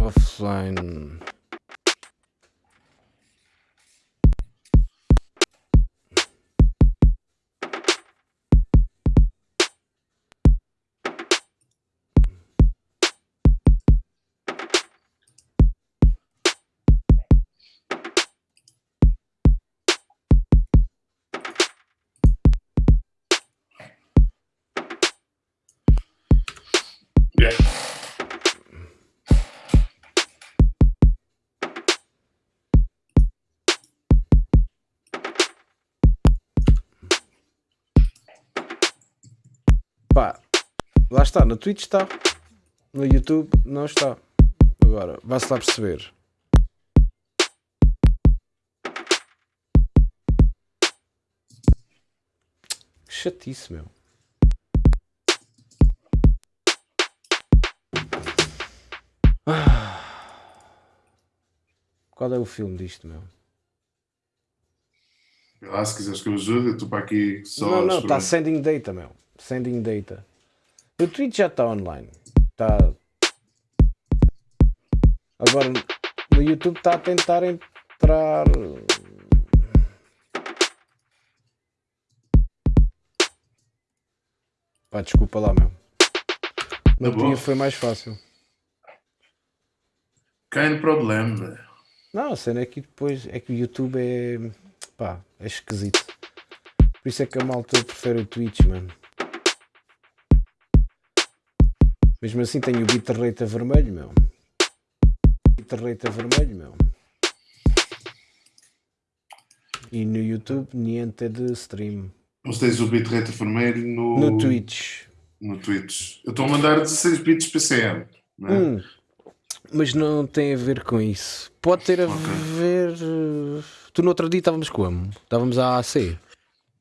Offline. Está, no Twitch está. No YouTube não está. Agora, vai-se lá perceber. Que chatice, meu. Ah. Qual é o filme disto, meu? Lá, se quiseres que eu ajude, eu estou para aqui só. não, não, está sending data, meu. Sending data. O Twitch já está online. Está. Agora no YouTube está a tentar entrar. Pá, desculpa lá, meu. No Tá dia bom. foi mais fácil. Kein problema. Não, a cena é que depois é que o YouTube é. pá, é esquisito. Por isso é que a malta prefere o Twitch, mano. Mesmo assim tenho o bitrate a vermelho, meu. Bitrate a vermelho, meu. E no YouTube, niente de stream. Mas tens o bitrate vermelho no, No Twitch. no Twitch. Eu estou a mandar 16 bits PCM. Né? Hum, mas não tem a ver com isso. Pode ter a Ok. ver. eh, Tu no outro dia estávamos como? Estávamos à AC.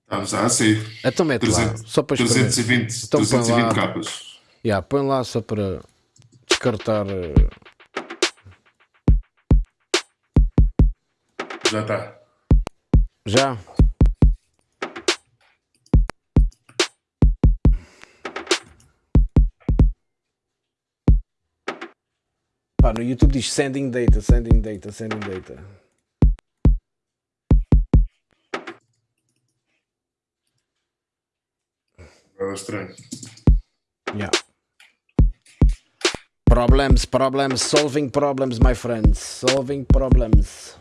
Estamos a AC. Então mete lá, 300, só para experimentar. 320, Então põe 320 lá. capas. Yeah, põe lá só para descartar. eh, Já está. Já? Pá, no YouTube diz sending data, sending data, sending data. Agora é estranho. Yeah. Problems, problems, solving problems, my friends. Solving problems.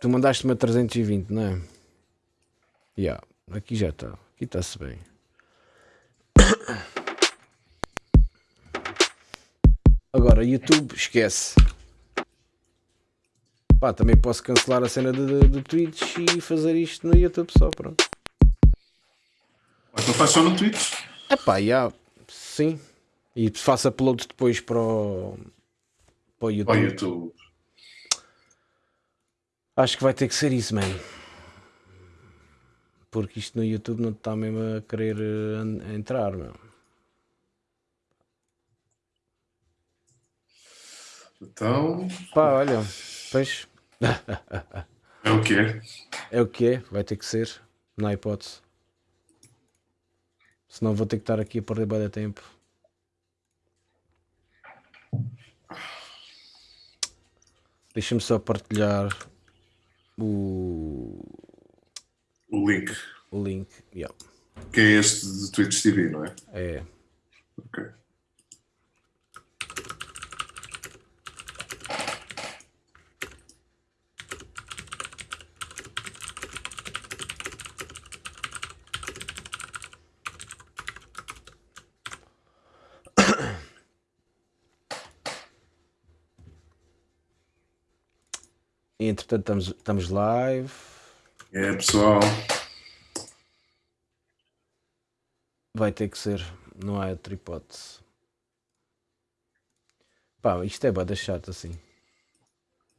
Tu mandaste-me a 320, não é? Yeah, aqui já está. Aqui está-se bem. Agora, YouTube, esquece. Pá, também posso cancelar a cena do, Twitch e fazer isto no YouTube só, pronto. Então faz só no Twitch. É pá, já, sim. E faço upload depois para o, para o YouTube. Para o YouTube. Acho que vai ter que ser isso, man. Porque isto no YouTube não está mesmo a querer eh, entrar, meu. Então, Pá, olha, pois é o que é. é o que é, vai ter que ser, não há hipótese. Senão vou ter que estar aqui a perder bem tempo. Deixa-me só partilhar o, O link. o link. Yeah, Que é este de Twitch TV, não é? é. Ok. Entretanto estamos, estamos live. É, pessoal. Vai ter que ser, não há outra hipótese. Pá, isto é bada chato assim.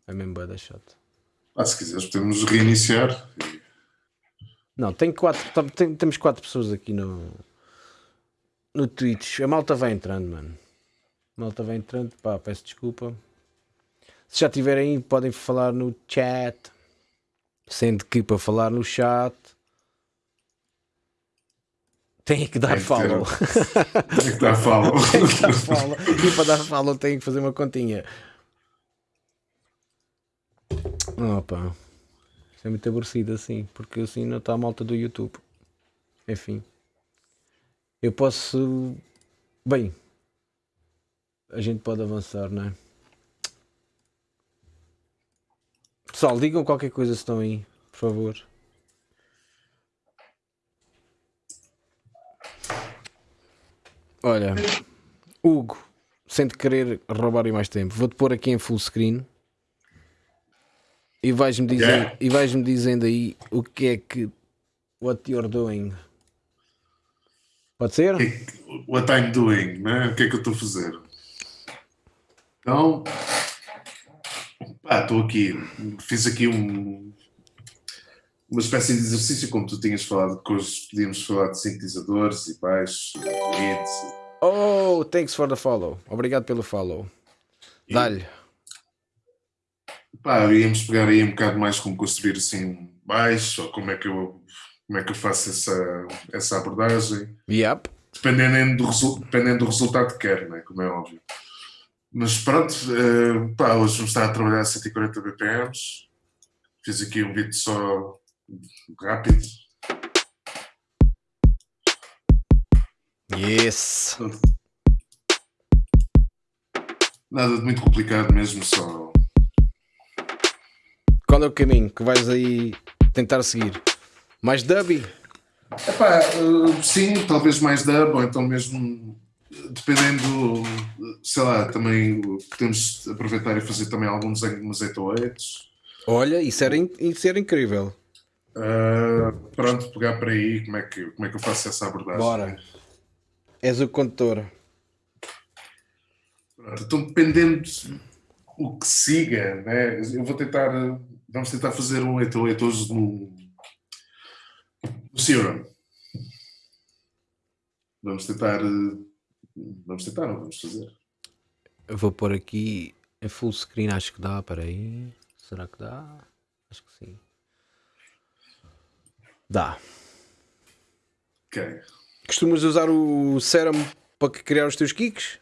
É mesmo bada chato. Ah, se quiseres, podemos reiniciar. Não, tem quatro, tem- temos quatro pessoas aqui no, no Twitch. A malta vai entrando, mano. A malta vai entrando, pá, peço desculpa. Se já tiverem aí, podem falar no chat. Sendo que para falar no chat tem que dar follow. Tem que dar follow. tem que dar follow. E para dar follow tem que fazer uma continha. Opa. Isso é muito aborrecido assim, porque assim não está a malta do YouTube. Enfim. Eu posso. Bem. A gente pode avançar, não é? Pessoal, digam qualquer coisa se estão aí, por favor. Olha, Hugo, sem te querer roubar mais tempo, vou-te pôr aqui em full screen e vais-me dizer, Yeah. e vais-me dizendo aí o que é que what you're doing. Pode ser? What I'm doing, né? O que é que eu estou a fazer? Então, estou aqui, fiz aqui um, uma espécie de exercício, como tu tinhas falado, que hoje podíamos falar de sintetizadores e baixos, leads. Oh, thanks for the follow. Obrigado pelo follow. Dá-lhe. Pá, íamos pegar aí um bocado mais como construir assim um baixo, ou como é que eu, como é que eu faço essa, essa abordagem. Yep. dependendo do, dependendo do resultado que quer, né? como é óbvio. Mas pronto, eh, pá, hoje vamos estar a trabalhar a 140 BPMs. Fiz aqui um vídeo só rápido. Yes. Nada de muito complicado mesmo, só. Qual é o caminho que vais aí tentar seguir? Mais dubby? Epá, eh, sim, talvez mais dub, ou então mesmo dependendo, eh, sei lá, também eh, podemos aproveitar e fazer também algum desenho de umas 808s. Olha, isso era, isso era incrível. Uh, pronto, pegar para aí como é, que, como é que eu faço essa abordagem. Bora. És o condutor. Pronto, então, dependendo o que siga, né? eu vou tentar, vamos tentar fazer um 88 hoje no, no Serum. Vamos tentar, uh, vamos tentar, não vamos fazer. Eu vou pôr aqui em full screen, acho que dá, peraí. Será que dá? Acho que sim. Dá. Ok. Costumas usar o Serum para criar os teus kicks?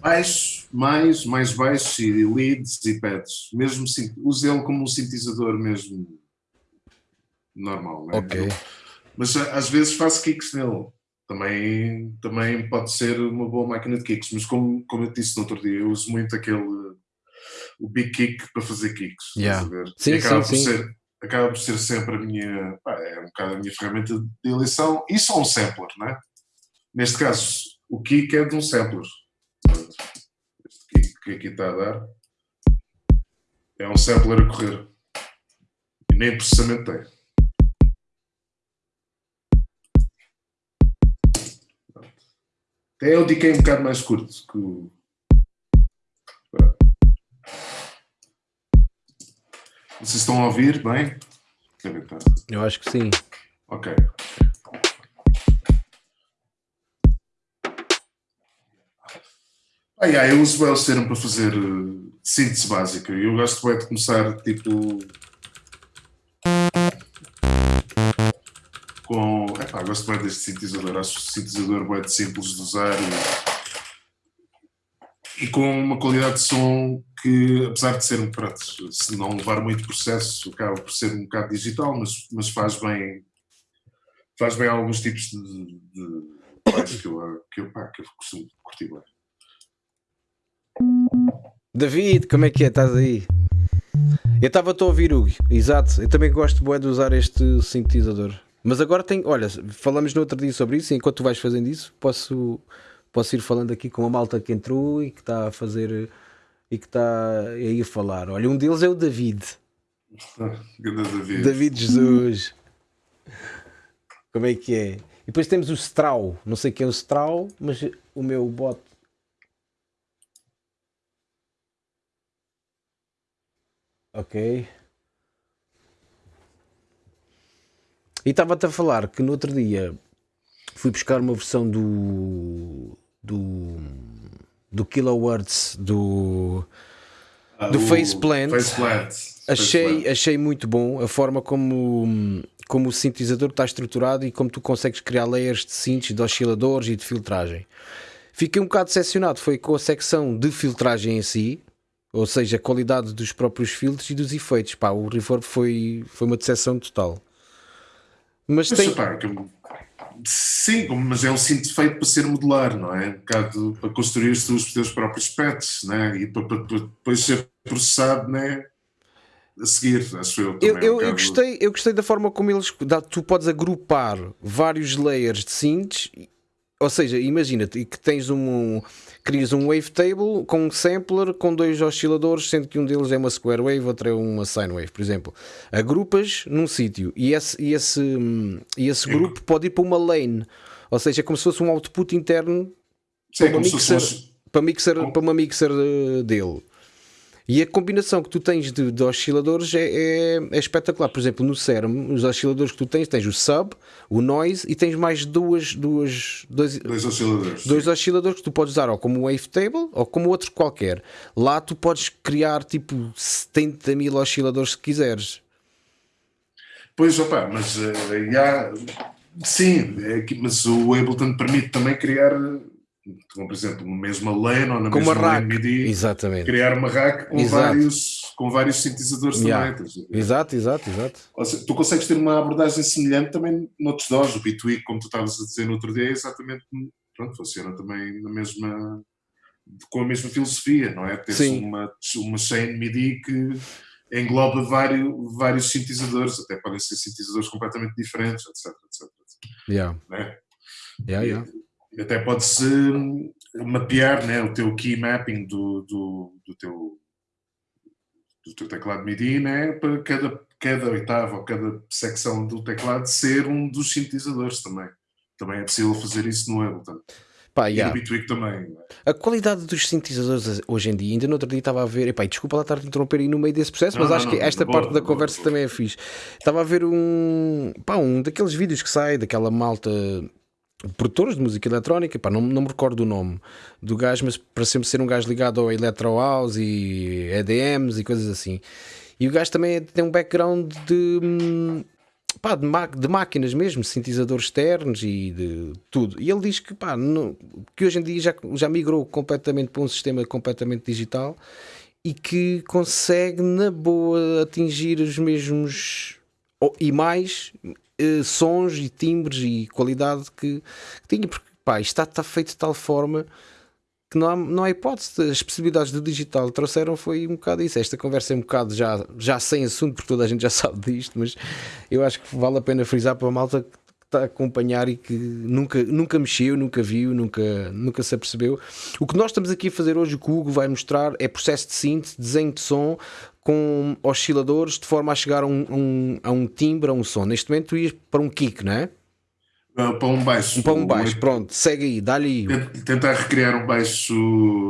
Baixo, mais, mais baixo e leads e pads. Mesmo sim, use ele como um sintetizador mesmo normal. Né? Ok. Mas a- às vezes faço kicks nele. Também, também pode ser uma boa máquina de kicks, mas como, como eu disse no outro dia, eu uso muito aquele o big kick para fazer kicks. Yeah. Sim, acaba, sim, por sim. Ser, acaba por ser sempre a minha, pá, é um bocado a minha ferramenta de eleição e só um sampler, né? Neste caso, o kick é de um sampler. Este kick que aqui está a dar é um sampler a correr. E nem processamento tem. Até eu diquei um bocado mais curto que o. Vocês estão a ouvir bem? Eu acho que sim. Ok. Ah, yeah, eu uso bem o Serum para fazer eh, síntese básica. Eu gosto bem de começar tipo. Com. Epá, gosto bem deste sintetizador. Acho o sintetizador bem simples de usar e, e com uma qualidade de som que, apesar de ser um prato, se não levar muito processo, acaba por ser um bocado digital, mas, mas faz bem faz bem alguns tipos de, de baixo que eu, que eu, pá, que eu costumo curtir bem. David, como é que é? Estás aí? Eu estava a ouvir, Hugo. Exato. Eu também gosto bué, de usar este sintetizador. Mas agora tem. Olha, falamos no outro dia sobre isso. Enquanto tu vais fazendo isso, posso, posso ir falando aqui com a malta que entrou e que está a fazer. E que está aí a falar. Olha, um deles é o David. David. David Jesus. Como é que é? E depois temos o Strau. Não sei quem é o Strau, mas o meu bot. Ok. E estava-te a falar que no outro dia fui buscar uma versão do. do. do Kilohertz do. Ah, do Faceplant. Faceplant. achei, achei muito bom a forma como, como o sintetizador está estruturado e como tu consegues criar layers de synths, de osciladores e de filtragem. Fiquei um bocado decepcionado, foi com a secção de filtragem em si, ou seja, a qualidade dos próprios filtros e dos efeitos. Pá, o reverb foi, foi uma decepção total. Mas, tem. que- sim, mas é um cinto feito para ser modular, não é? Um bocado para construir os teus, os teus próprios pets, né? E para, para- para depois ser processado, né? A seguir, acho eu. Eu, também, é um eu, eu, gostei, eu gostei da forma como eles. Tu podes agrupar vários layers de synths, ou seja, imagina que tens um. Crias um wavetable com um sampler com dois osciladores, sendo que um deles é uma square wave, outro é uma sine wave, por exemplo. Agrupas num sítio e esse, e esse, e esse grupo pode ir para uma lane, ou seja, é como se fosse um output interno Sim, é uma fosse mixer- uns- para, mixer, para uma mixer eh, dele. E a combinação que tu tens de, de osciladores é, é- é espetacular. Por exemplo, no CERM, os osciladores que tu tens, tens o sub, o noise e tens mais duas, duas, dois, dois osciladores. dois osciladores que tu podes usar ou como wavetable ou como outro qualquer. Lá tu podes criar tipo 70 mil osciladores se quiseres. Pois, opa, mas eh, já, sim, é que- mas o Ableton permite também criar, como por exemplo, na mesma lane ou na Com mesma rack. MIDI, Exatamente. criar uma rack com Exato. vários, com vários sintetizadores Yeah. também. Exato, exato, exato. Seja, tu consegues ter uma abordagem semelhante também noutros DAWs. O Bitwig, como tu estavas a dizer no outro dia, é exatamente, pronto, funciona também na mesma, com a mesma filosofia, não é? Tens Sim. uma, uma chain MIDI que engloba vários, vários sintetizadores, até podem ser sintetizadores completamente diferentes, etc, etc, etc, Yeah. Yeah, yeah. E até pode-se hum, mapear né, o teu key mapping do, do, do teu do teu teclado MIDI, né, para cada, cada oitava ou cada secção do teclado ser um dos sintetizadores também. Também é possível fazer isso no Ableton. Pá, E yeah. no Bitwig também. né? A qualidade dos sintetizadores hoje em dia, ainda no outro dia estava a ver, epá, desculpa lá estar a interromper aí no meio desse processo, Não, mas não, acho não, que esta boa, parte da boa, conversa boa. também é fixe. Estava a ver um, pá, um daqueles vídeos que sai daquela malta produtores de música eletrónica, pá, não, não me recordo o nome do gajo, mas para sempre ser um gajo ligado ao Electro House e EDMs e coisas assim. E o gajo também tem um background de, hum, pá, de, de máquinas mesmo, sintetizadores externos e de tudo. E ele diz que, pá, que hoje em dia já, já migrou completamente para um sistema completamente digital e que consegue na boa atingir os mesmos e mais eh, sons e timbres e qualidade que, que tinha, porque pá, isto está, está feito de tal forma que não há, não há hipótese. As possibilidades do digital trouxeram foi um bocado isso. Esta conversa é um bocado já, já sem assunto, porque toda a gente já sabe disto, mas eu acho que vale a pena frisar para a malta que está a acompanhar e que nunca, nunca mexeu, nunca viu, nunca, nunca se apercebeu. O que nós estamos aqui a fazer hoje, o que o Hugo vai mostrar, é processo de síntese, desenho de som com osciladores de forma a chegar a um, um, a um timbre, a um som. Neste momento tu ias para um kick, não é? Ah, Para um baixo. Para um baixo, pronto, segue aí, dá-lhe aí. Tent- Tentar recriar um baixo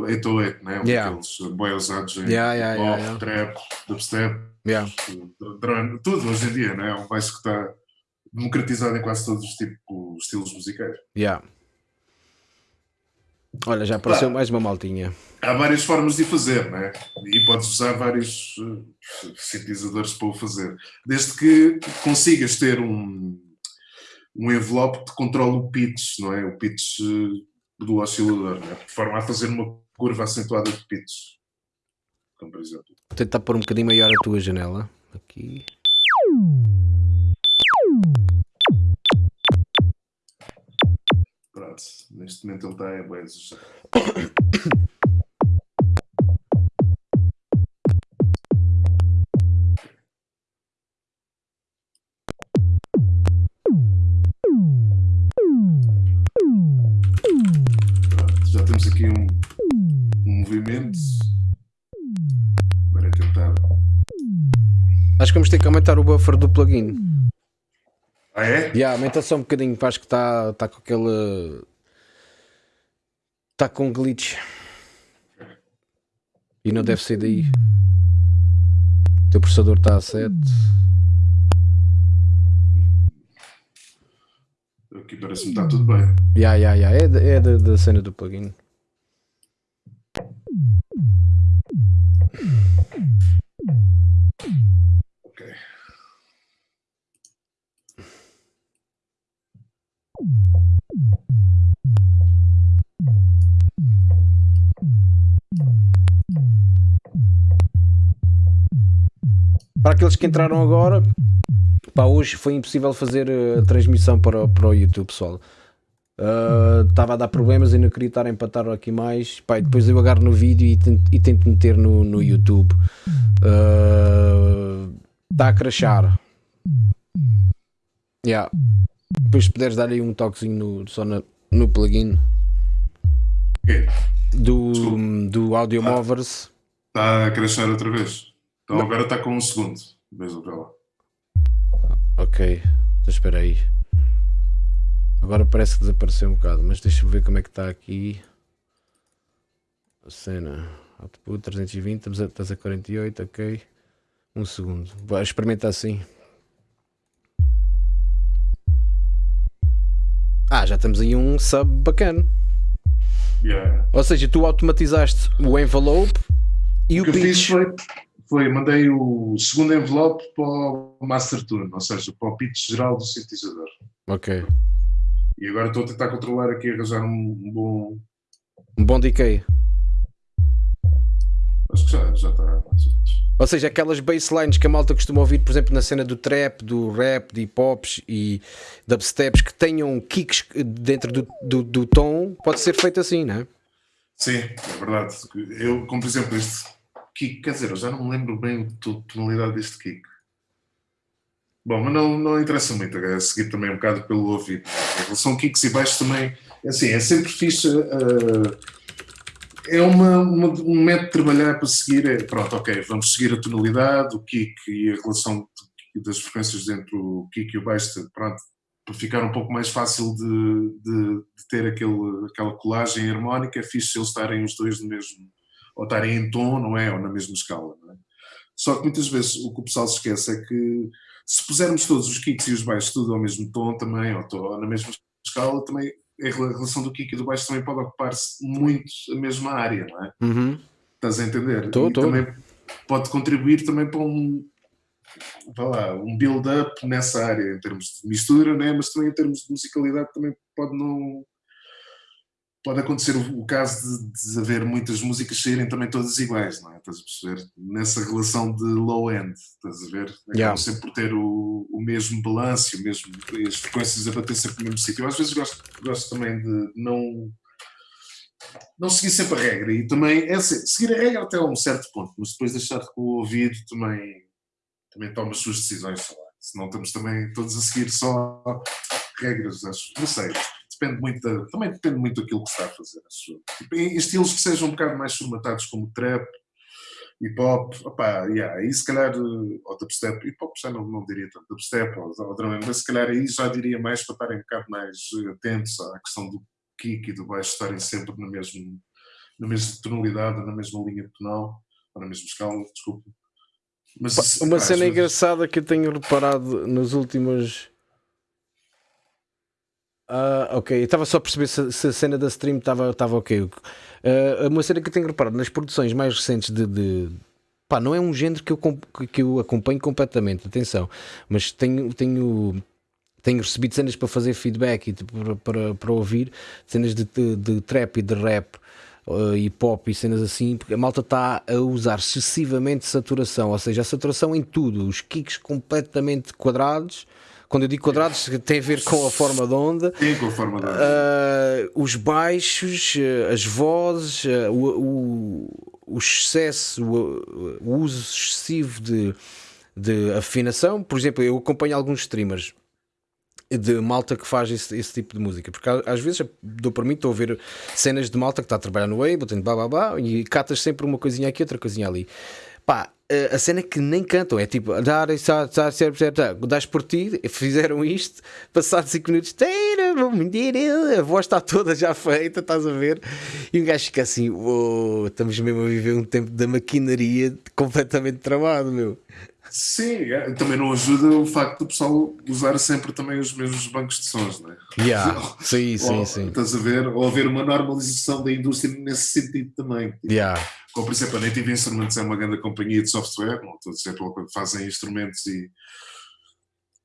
808, né? Um Yeah. daqueles boi usados em Yeah, yeah, pop, yeah, yeah. trap, dubstep, Yeah. drone, tudo hoje em dia, né? É um baixo que está democratizado em quase todos os tipos, os estilos musicais. Yeah. Olha, já apareceu Pá. mais uma maltinha. Há várias formas de fazer, né? E podes usar vários eh, sintetizadores para o fazer. Desde que consigas ter um, um envelope que controle o pitch, não é? O pitch eh, do oscilador, né? De forma a fazer uma curva acentuada de pitch. Como por exemplo. Vou tentar pôr um bocadinho maior a tua janela. Aqui. Pronto, neste momento ele está é bem temos aqui um, um movimento. Agora é tentar. Acho que vamos ter que aumentar o buffer do plugin. Ah, é? Yeah, aumenta só um bocadinho, acho que está tá com aquele. Está com glitch. E não deve ser daí. O teu processador está a 7. Aqui parece-me que está tudo bem. Yeah, yeah, yeah. É, é da, da cena do plugin. Ok. Para aqueles que entraram agora, pá, hoje foi impossível fazer eh, a transmissão para, para o YouTube, pessoal. Estava uh, a dar problemas e não queria estar a empatar aqui mais. Pá, depois eu agarro no vídeo e tento, e tento meter no, no YouTube. Está uh, a crashar. Yeah. Depois se puderes dar aí um toquezinho no, só no, no plugin do, do Audio Movers. Está a crashar outra vez. Então não. agora está com um segundo. Beijo para lá. Ok, então espera aí. Agora parece que desapareceu um bocado, mas deixa-me ver como é que está aqui. A cena. Output 320, estás a 48, ok. Um segundo. Vai experimentar assim. Ah, já temos aí um sub bacana. Yeah. Ou seja, tu automatizaste o envelope e o, o pitch. Foi, mandei o segundo envelope para o Master Tune, ou seja, para o pitch geral do sintetizador. Ok. E agora estou a tentar controlar aqui, arranjar um, um bom. Um bom decay. Acho que já, já está mais ou menos. Ou seja, aquelas basslines que a malta costuma ouvir, por exemplo, na cena do trap, do rap, de hip-hops e dubsteps que tenham kicks dentro do, do, do, tom, pode ser feito assim, não é? Sim, é verdade. Eu, como por exemplo, este kick, quer dizer, eu já não me lembro bem a tonalidade deste kick. Bom, mas não, não interessa muito, é seguir também um bocado pelo ouvido. Em relação a kicks e baixos também, assim, é sempre fixe. Uh, é uma, uma, um método de trabalhar para seguir. É, pronto, ok, vamos seguir a tonalidade, o kick e a relação das frequências entre o kick e o baixo, pronto, para ficar um pouco mais fácil de, de, de ter aquele, aquela colagem harmónica, é fixe eles estarem os dois no mesmo ou estarem em tom, não é? Ou na mesma escala, é? Só que muitas vezes o que o pessoal se esquece é que se pusermos todos os kicks e os baixos tudo ao mesmo tom também, ou, ou na mesma escala, também a relação do kick e do baixo também pode ocupar-se muito a mesma área, não é? Uhum. Estás a entender? Tô, tô. também pode contribuir também para um lá, um build-up nessa área em termos de mistura, né? mas também em termos de musicalidade também pode não pode acontecer o, caso de, de, haver muitas músicas saírem também todas iguais, não é? Estás a perceber? Nessa relação de low-end, estás a ver? Yeah. sempre por ter o, o mesmo balanço, o mesmo, as frequências a bater sempre no mesmo sítio. Eu às vezes gosto, gosto também de não, não seguir sempre a regra e também é assim, seguir a regra até a um certo ponto, mas depois deixar que o ouvido também, também tome as suas decisões, sei lá. senão estamos também todos a seguir só regras, acho. Não sei, depende muito da, também depende muito daquilo que se está a fazer. Tipo, em estilos que sejam um bocado mais formatados como trap, hip hop, opá, yeah, aí se calhar, eh, ou dubstep, hip hop já não, não diria tanto, dubstep ou, ou drum, mas se calhar aí já diria mais para estarem um bocado mais eh, atentos à questão do kick e do baixo estarem sempre na mesma, na mesma tonalidade, na mesma linha tonal, ou na mesma escala, desculpa. Mas, Uma cena vezes- engraçada que eu tenho reparado nos últimos. Ah, ok, eu estava só a perceber se, se a cena da stream estava ok. Ah, uma cena que eu tenho reparado nas produções mais recentes de. de- Pá, não é um género que eu, que eu acompanho completamente, atenção, mas tenho, tenho, tenho recebido cenas para fazer feedback e tipo, para, para, para ouvir cenas de, de, de trap e de rap uh, e pop e cenas assim, porque a malta está a usar excessivamente saturação, ou seja, a saturação em tudo, os kicks completamente quadrados. Quando eu digo quadrados, tem a ver com a forma de onda, Sim, com a forma da. Uh, os baixos, uh, as vozes, uh, o, o, o excesso, o, o uso excessivo de, de afinação. Por exemplo, eu acompanho alguns streamers de malta que faz esse, esse tipo de música, porque às vezes dou para mim, estou a ver cenas de malta que está a trabalhar no Ableton, blá blá blá, e catas sempre uma coisinha aqui, outra coisinha ali. Pá, a cena é que nem cantam, é tipo, dar, das por ti, fizeram isto, passados 5 minutos, a voz está toda já feita, estás a ver? E um gajo fica assim, "Uou, estamos mesmo a viver um tempo da maquinaria completamente tramado, meu. Sim, é, também não ajuda o facto do pessoal usar sempre também os mesmos bancos de sons, não é? Yeah. Sim, sim, ou, sim. Estás a ver? Ou haver uma normalização da indústria nesse sentido também. Tipo, Yeah. Como, por exemplo, a Native Instruments é uma grande companhia de software, não estou a dizer pelo que fazem instrumentos e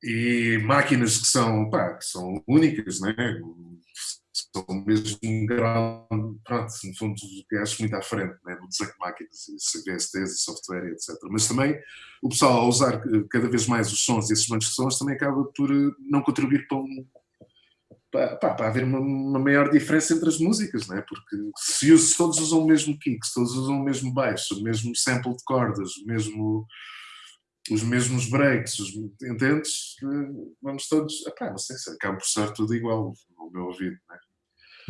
e máquinas que são, pá, que são únicas, né? São mesmo um grau, pronto, no fundo, acho muito à frente né? no desenho de máquinas, VSTs e software, etc. Mas também o pessoal, ao usar cada vez mais os sons e esses bancos de sons, também acaba por eh, não contribuir para um, para, para, haver uma, uma, maior diferença entre as músicas, né? porque se, todos usam o mesmo kick, se todos usam o mesmo baixo, o mesmo sample de cordas, o mesmo os mesmos breaks, os, entendes? Vamos todos, epá, não sei se acaba por ser tudo igual no meu ouvido, né?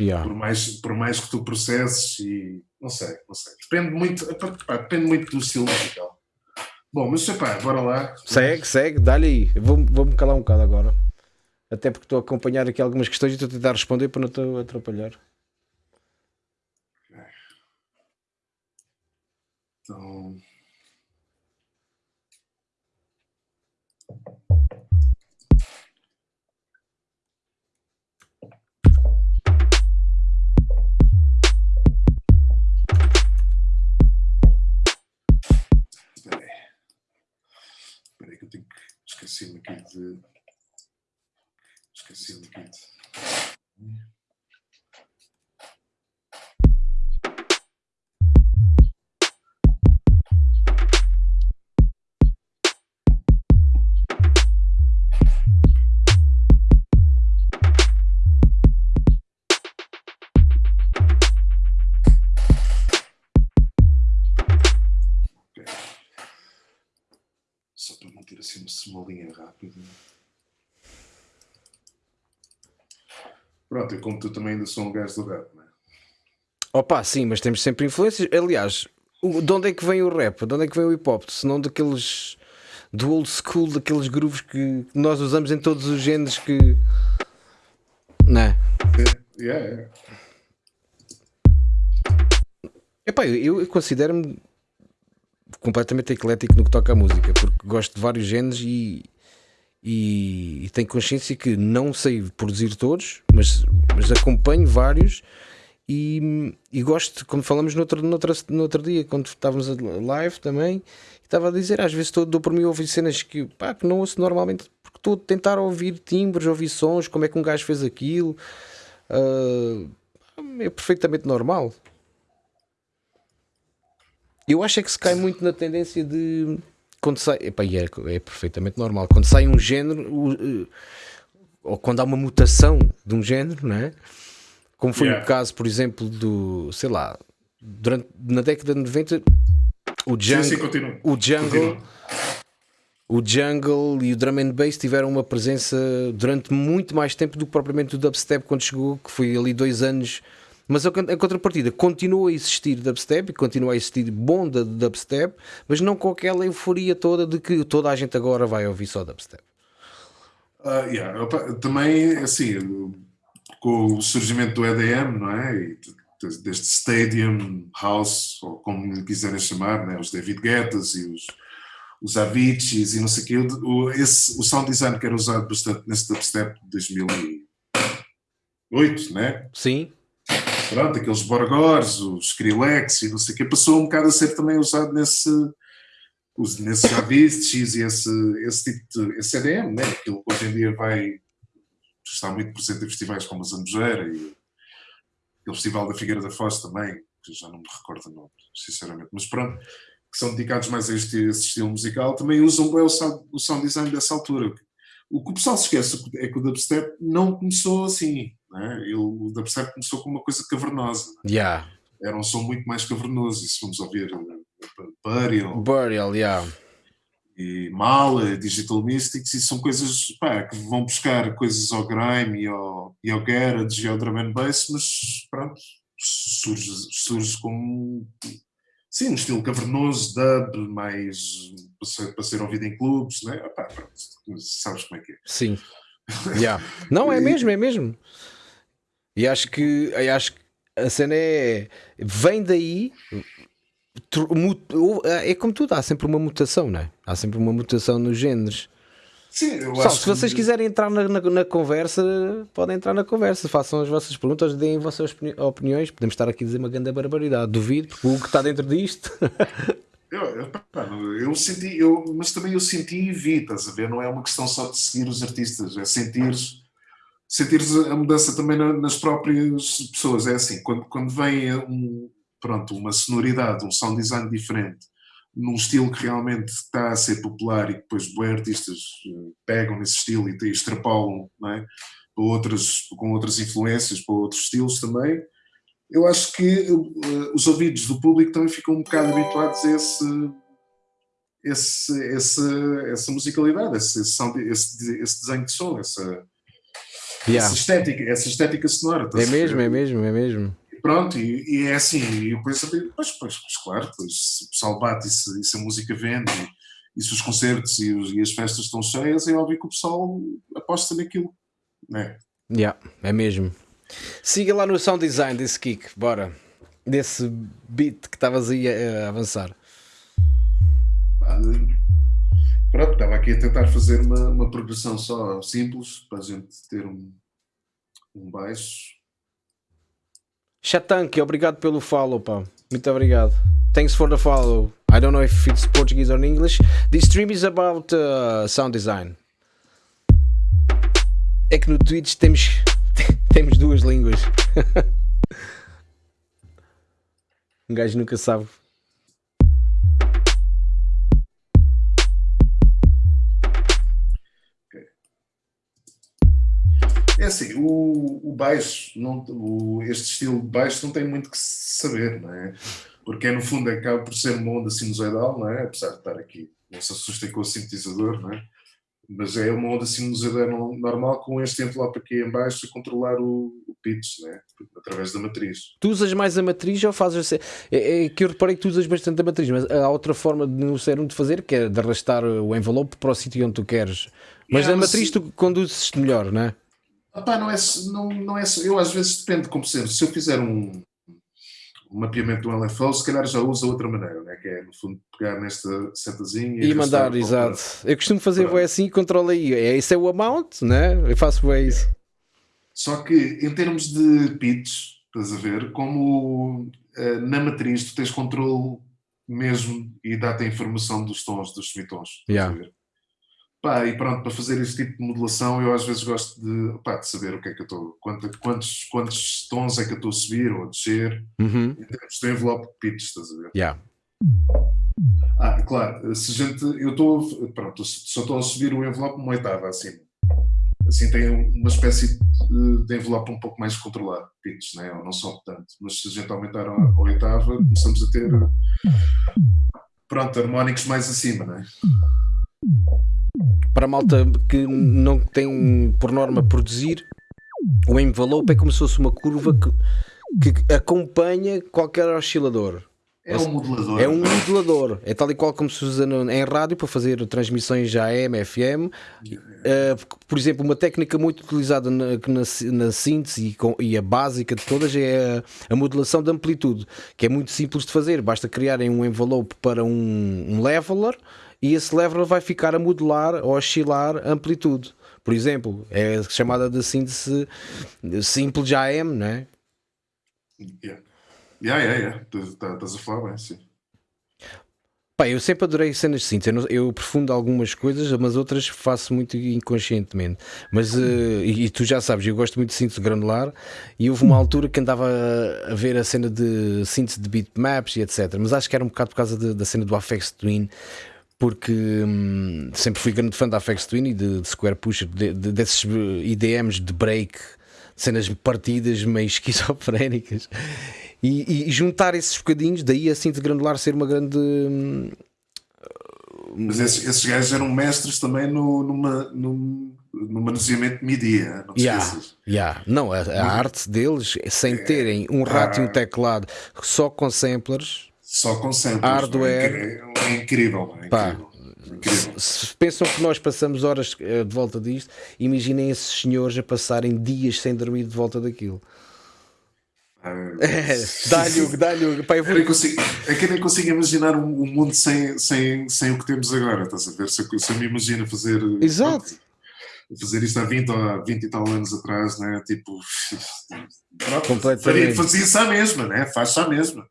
Yeah. por, mais, por mais que tu processes e não sei, não sei. Depende muito, epá, depende muito do estilo musical. Bom, mas epá, bora lá. Segue, segue, dá-lhe aí. Vou-me vou calar um bocado agora. Até porque estou a acompanhar aqui algumas questões e estou a tentar responder para não te atrapalhar. Então. Esquecer-me aqui de. Esqueci-me aqui de. Pronto, e como tu também ainda sou um gajo do rap, não é? Opa, sim, mas temos sempre influências. Aliás, de onde é que vem o rap? De onde é que vem o hip hop? Se não daqueles. do old school, daqueles grooves que nós usamos em todos os géneros que. Não é? Yeah, yeah. Epá, eu, eu considero-me completamente eclético no que toca à música, porque gosto de vários géneros e, e, e, tenho consciência que não sei produzir todos, mas, mas acompanho vários e, e gosto, como falamos no outro, no, outro, no outro dia, quando estávamos live também, estava a dizer, às vezes estou, dou por mim ouvir cenas que, pá, que não ouço normalmente, porque estou a tentar ouvir timbres, ouvir sons, como é que um gajo fez aquilo. Uh, é perfeitamente normal. Eu acho é que se cai muito na tendência de quando sai, epa, é, é perfeitamente normal, quando sai um género o, ou quando há uma mutação de um género, não é? Como foi yeah. o caso, por exemplo, do sei lá, durante, na década de 90 o jungle, sim, sim, o jungle o jungle e o drum and bass tiveram uma presença durante muito mais tempo do que propriamente o dubstep quando chegou, que foi ali dois anos mas a, contrapartida continua a existir dubstep, continua a existir bom dubstep, mas não com aquela euforia toda de que toda a gente agora vai ouvir só dubstep. Uh, yeah. Também, assim, com o surgimento do EDM, não é? E deste Stadium House, ou como lhe quiserem chamar, né? os David Guettas e os, os Aviciis e não sei o quê, o, esse, o sound design que era usado bastante nesse dubstep de 2008, né? Sim pronto, aqueles Borgors, os Skrillex e não sei o que, passou um bocado a ser também usado nesse, nesses Aviciis e esse, esse tipo de esse EDM, né? aquilo que hoje em dia vai está muito presente em festivais como a Zambujeira e aquele festival da Figueira da Foz também, que já não me recordo o nome, sinceramente, mas pronto, que são dedicados mais a este, a estilo musical, também usam bem o sound, o sound design dessa altura. O que o pessoal se esquece é que o dubstep não começou assim, né? Ele, o dubstep começou com uma coisa cavernosa. Né? Yeah. Era um som muito mais cavernoso. E se vamos ouvir uh, Burial, Burial yeah. e Mala, Digital Mystics, e são coisas pá, que vão buscar coisas ao grime e ao, e ao garage e ao drum and bass, mas pronto, surge, surge como sim, um estilo cavernoso, dub, mais para ser, para ser ouvido em clubes, né? Epá, pronto, sabes como é que é. Sim. Yeah. Não, é mesmo, é mesmo. E acho que, acho que a cena é. Vem daí. É como tudo, há sempre uma mutação, não é? Há sempre uma mutação nos géneros. Sim, eu Pessoal, se vocês que... quiserem entrar na, na, na, conversa, podem entrar na conversa, façam as vossas perguntas, deem as vossas opiniões. Podemos estar aqui a dizer uma grande barbaridade, duvido, porque o que está dentro disto. Eu, eu, eu, senti, eu, mas também eu senti e vi, estás a ver? Não é uma questão só de seguir os artistas, é sentir sentir a mudança também nas próprias pessoas. É assim, quando, quando vem um, pronto, uma sonoridade, um sound design diferente, num estilo que realmente está a ser popular e depois bons artistas eh, pegam nesse estilo e extrapolam é? para outras, com outras influências, para outros estilos também, eu acho que uh, os ouvidos do público também ficam um bocado habituados a esse, esse, esse essa musicalidade, esse, esse, esse desenho de som, essa, yeah. essa estética, essa estética sonora. É mesmo, é mesmo, é mesmo. Pronto, e, e é assim, e eu penso, pois, pois, pois claro, pois, se o pessoal bate e se, e se a música vende e, e se os concertos e, os, e, as festas estão cheias, é óbvio que o pessoal aposta naquilo, né? Yeah, é mesmo. Siga lá no sound design desse kick, bora. Desse beat que estavas aí a, a avançar. Estava aqui a tentar fazer uma, uma progressão só simples para a gente ter um, um baixo. Chatanque, obrigado pelo follow, pá. Muito obrigado. Thanks for the follow. I don't know if it's Portuguese or English. This stream is about uh, sound design. É que no Twitch temos temos duas línguas. um gajo nunca sabe. Assim, o, o baixo, não, o, este estilo de baixo não tem muito que saber, não é? Porque no fundo acaba por ser uma onda sinusoidal, não é? Apesar de estar aqui, não se assustem com o sintetizador, não é? mas é uma onda sinusoidal normal com este envelope aqui em baixo a controlar o, o pitch, né? através da matriz. Tu usas mais a matriz ou fazes... É, é que eu reparei que tu usas bastante a matriz, mas há outra forma de no Serum de fazer, que é de arrastar o envelope para o sítio onde tu queres. Mas yeah, a matriz tu conduzes melhor, não é? Opa, não é, não, não é, eu às vezes depende, como sempre, se eu fizer um, o mapeamento do LFO, se calhar já usa outra maneira, né? que é no fundo pegar nesta setazinha e, e mandar, exato. Eu costumo fazer Pronto. assim e controla aí. É, esse é o amount, né? Eu faço bem isso. Só que em termos de pitch, estás a ver, como uh, na matriz tu tens controle mesmo e dá-te a informação dos tons, dos semitons. Yeah. Pá, e pronto, para fazer este tipo de modulação, eu às vezes gosto de, pá, de saber o que é que eu estou, quantos, quantos tons é que eu estou a subir ou a descer, uhum. em termos de envelope de pitch, estás a ver? Yeah. Ah, claro, se gente, eu estou, pronto, só estou a subir o envelope uma oitava acima. Assim tem uma espécie de, de envelope um pouco mais controlado, pitch, né? ou não só tanto. Mas se a gente aumentar a, a oitava, começamos a ter, pronto, harmónicos mais acima, né? Para a malta que não tem por norma produzir, o envelope é como se fosse uma curva que, que acompanha qualquer oscilador. É um modulador. É um modulador. É tal e qual como se usa em rádio para fazer transmissões AM, FM. Uh, por exemplo, uma técnica muito utilizada na, na, na síntese e, com, e, a básica de todas é a, a, modulação de amplitude, que é muito simples de fazer. Basta criarem um envelope para um, um leveler e esse lever vai ficar a modular ou oscilar amplitude. Por exemplo, é chamada de síntese simples de AM, não é? Yeah. Yeah, yeah, yeah. Estás a falar bem, sim. Pá, eu sempre adorei cenas de síntese. Eu, profundo algumas coisas, mas outras faço muito inconscientemente. Mas, uh, e, e, tu já sabes, eu gosto muito de síntese granular. E houve uma altura que andava a, a ver a cena de síntese de bitmaps e etc. Mas acho que era um bocado por causa de, da cena do Affect Twin porque hum, sempre fui grande fã da Afex Twin e de, de Square Pusher, de, de, desses IDMs de break, cenas partidas meio esquizofrénicas, e, e, juntar esses bocadinhos, daí assim de granular ser uma grande. Hum, Mas esses, esses gajos eram mestres também no, numa, no, no manuseamento de MIDI, não te yeah, yeah. Não, a, a arte deles, sem é, terem um rato ah, e um teclado, só com samplers só com samples. Hardware. É, incrível. É incrível. incrível. Se pensam que nós passamos horas eh, de volta disto, imaginem esses senhores a passarem dias sem dormir de volta daquilo. Ah, é, dá-lhe, dá-lhe. Pá, eu vou... consigo, é que eu nem consigo imaginar um, um, mundo sem, sem, sem o que temos agora, estás a ver? Se eu, se eu me imagino fazer. Exato. fazer isto há 20 ou há 20 e tal anos atrás, né? Tipo. Completamente. Fazia isso à mesma, né? Faz-se à mesma.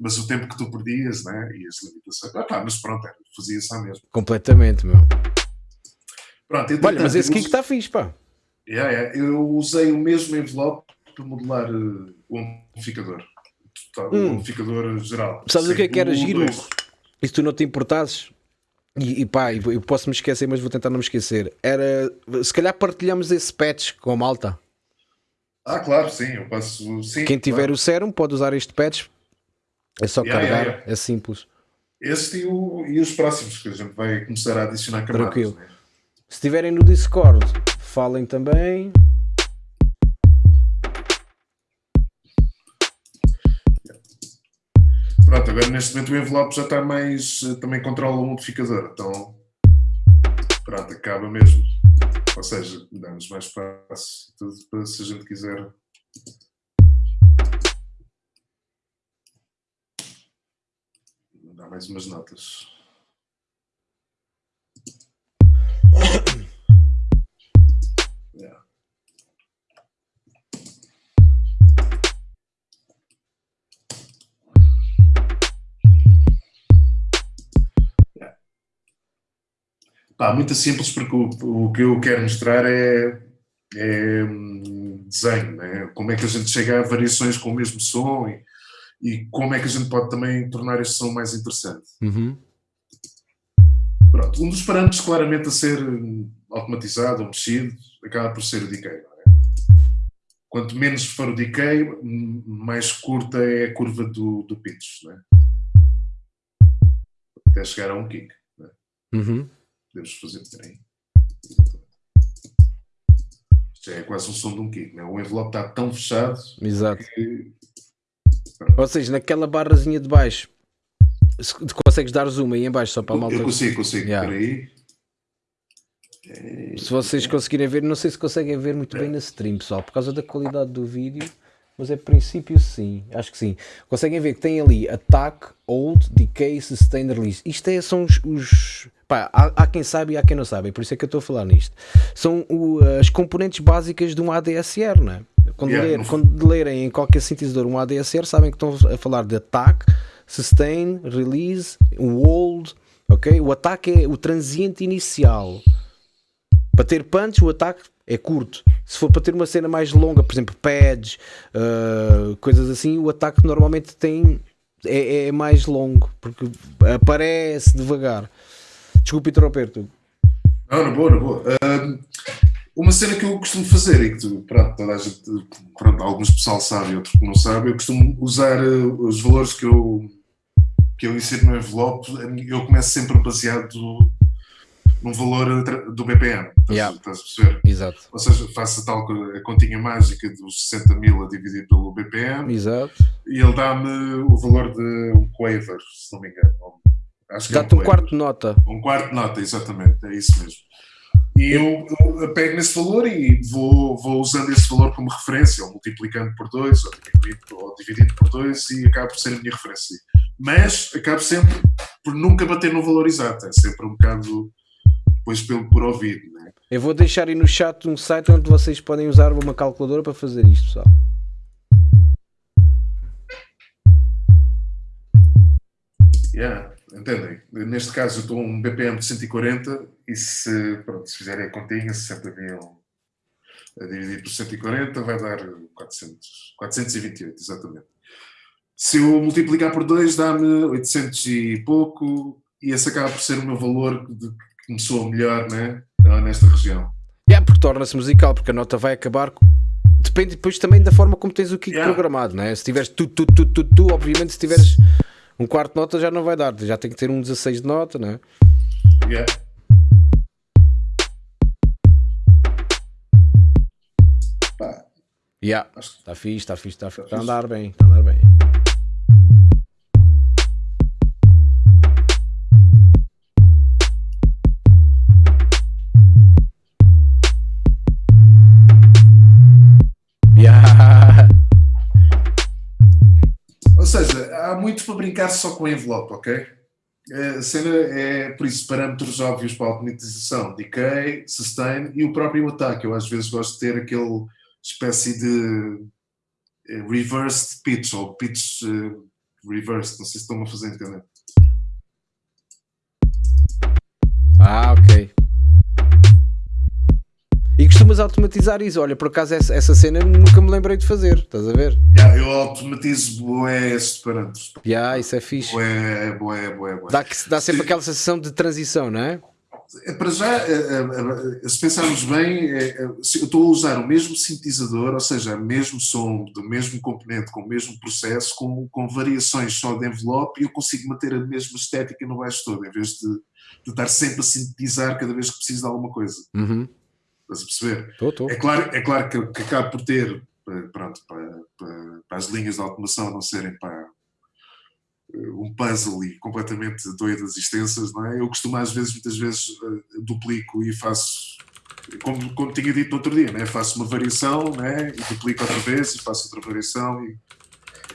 Mas o tempo que tu perdias, né? E as limitações. Ah, pá, mas pronto, fazia-se à mesma. Completamente, meu. Pronto, Olha, mas esse kick está fixe, pá. Yeah, yeah. Eu usei o mesmo envelope para modelar uh, o amplificador. O hum. amplificador geral. Sabes o que é que era giro? E se tu não te importasses, e, e pá, eu posso me esquecer, mas vou tentar não me esquecer. Era se calhar partilhamos esse patch com a malta. Ah, claro, sim, eu passo. Sim, Quem tiver claro. o Serum pode usar este patch. É só yeah, carregar, yeah, yeah. é simples. Este e, o, e, os próximos que a gente vai começar a adicionar camadas. Tranquilo. Né? Se estiverem no Discord, falem também. Pronto, agora neste momento o envelope já está mais. também controla o modificador, então. Pronto, acaba mesmo. Ou seja, dá-nos mais espaço tudo para se a gente quiser. Dar mais umas notas. Pá, muito simples, porque o, o que eu quero mostrar é, é hum, desenho, né? como é que a gente chega a variações com o mesmo som e, e como é que a gente pode também tornar este som mais interessante. Uhum. Pronto, um dos parâmetros claramente a ser automatizado ou mexido acaba por ser o decay. É? Quanto menos for o decay, mais curta é a curva do, do pitch, né? até chegar a um kick. Né? Uhum. Podemos fazer, peraí. Isto é quase um som de um kick, né? o envelope está tão fechado Exato. Que... Ou seja, naquela barrazinha de baixo, se consegues dar zoom aí em baixo só para a malta. Eu consigo, consigo, yeah. peraí. Se vocês conseguirem ver, não sei se conseguem ver muito bem na stream, pessoal, por causa da qualidade do vídeo, mas é princípio sim, acho que sim. Conseguem ver que tem ali Attack, Hold, Decay, Sustain, Release. Isto é, são os, os Pá, há, há, quem sabe e há quem não sabe, por isso é que eu estou a falar nisto. São o, as componentes básicas de um ADSR, não é? Quando, yeah, ler, quando lerem em qualquer sintetizador um ADSR, sabem que estão a falar de attack, sustain, release, hold, ok? O ataque é o transiente inicial. Para ter punch, o ataque é curto. Se for para ter uma cena mais longa, por exemplo, pads, uh, coisas assim, o ataque normalmente tem é, é mais longo, porque aparece devagar. Desculpe interromper-te. Não, na boa, na boa. Uh, uma cena que eu costumo fazer e que tu, pronto, toda a gente, pronto, alguns pessoal sabe e outros que não sabem, eu costumo usar uh, os valores que eu, que eu insiro no envelope, eu começo sempre baseado num valor do BPM, estás, yeah. estás a perceber? Exato. Ou seja, faço a tal a continha mágica dos 60 mil a dividir pelo BPM Exato. e ele dá-me o valor de um quaver, se não me engano, Dá-te é um, um quarto de nota. Um quarto de nota, exatamente, é isso mesmo. E eu, eu pego nesse valor e vou, vou usando esse valor como referência, ou multiplicando por 2, ou, ou dividindo por 2, e acaba por ser a minha referência. Mas acabo sempre por nunca bater no valor exato, é sempre um bocado depois pelo, por ouvido. Né? Eu vou deixar aí no chat um site onde vocês podem usar uma calculadora para fazer isto, pessoal. Yeah. Entendem? Neste caso eu estou um BPM de 140 e se, pronto, se fizerem a continha, 60 mil a dividir por 140 vai dar 400, 428, exatamente. Se eu multiplicar por 2 dá-me 800 e pouco e esse acaba por ser o meu valor de, que começou melhor né, nesta região. É, yeah, porque torna-se musical, porque a nota vai acabar depende depois também da forma como tens o kick yeah. programado, né? Se tiveres tu, tu, tu, tu, tu, obviamente se tiveres um quarto de nota já não vai dar, já tem que ter um 16 de nota, não é? Yeah. Yeah. Está fixe, está fixe, está fixe. Está a andar bem, está a andar bem. há muito para brincar só com envelope, ok? A cena é, por isso, parâmetros óbvios para a automatização, decay, sustain e o próprio ataque. Eu às vezes gosto de ter aquele espécie de eh, reversed pitch, ou pitch uh, reverse. Não sei se estão a fazer entender. Ah, ok. E costumas automatizar isso. Olha, por acaso essa, essa cena nunca me lembrei de fazer. Estás a ver? Yeah, eu automatizo bué estes parâmetros. Yeah, isso é fixe. Bué, bué, bué, bué. Dá, dá sempre aquela sensação de transição, não é? É, Para já, é, é, é, se pensarmos bem, eu estou a usar o mesmo sintetizador, ou seja, o mesmo som, do mesmo componente, com o mesmo processo, com, com variações só de envelope, e eu consigo manter a mesma estética no baixo todo, em vez de, de estar sempre a sintetizar cada vez que preciso de alguma coisa. Uhum. Estás a perceber? Estou, estou. É claro, é claro que, que acaba por ter, eh, pronto, para, para, para as linhas de automação não serem para eh, um puzzle e completamente doidas e extensas, não é? Eu costumo às vezes, muitas vezes, eh, duplico e faço, como, como tinha dito no outro dia, né? faço uma variação né? e duplico outra vez e faço outra variação e,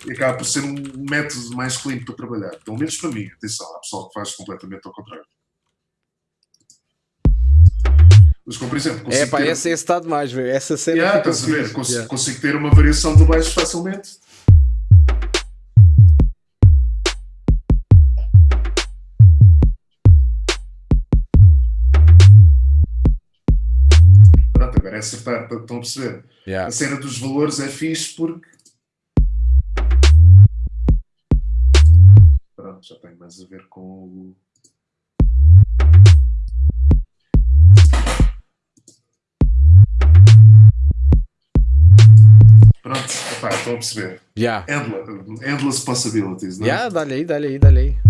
e acaba por ser um método mais clean para trabalhar. Pelo menos para mim, atenção, há pessoal que faz completamente ao contrário. Mas como por exemplo, É consigo pá, ter- esse, esse está demais, velho. Essa cena. Yeah, estás a ver? fixe. Cons- Yeah. Consigo ter uma variação do baixo facilmente. Acertar, estão a perceber? Yeah. A cena dos valores é fixe porque. Pronto, já tem mais a ver com o. Pronto, estão a perceber. Yeah. Endless, endless possibilities, não é? Yeah, dá-lhe aí, dá-lhe aí, dá-lhe aí.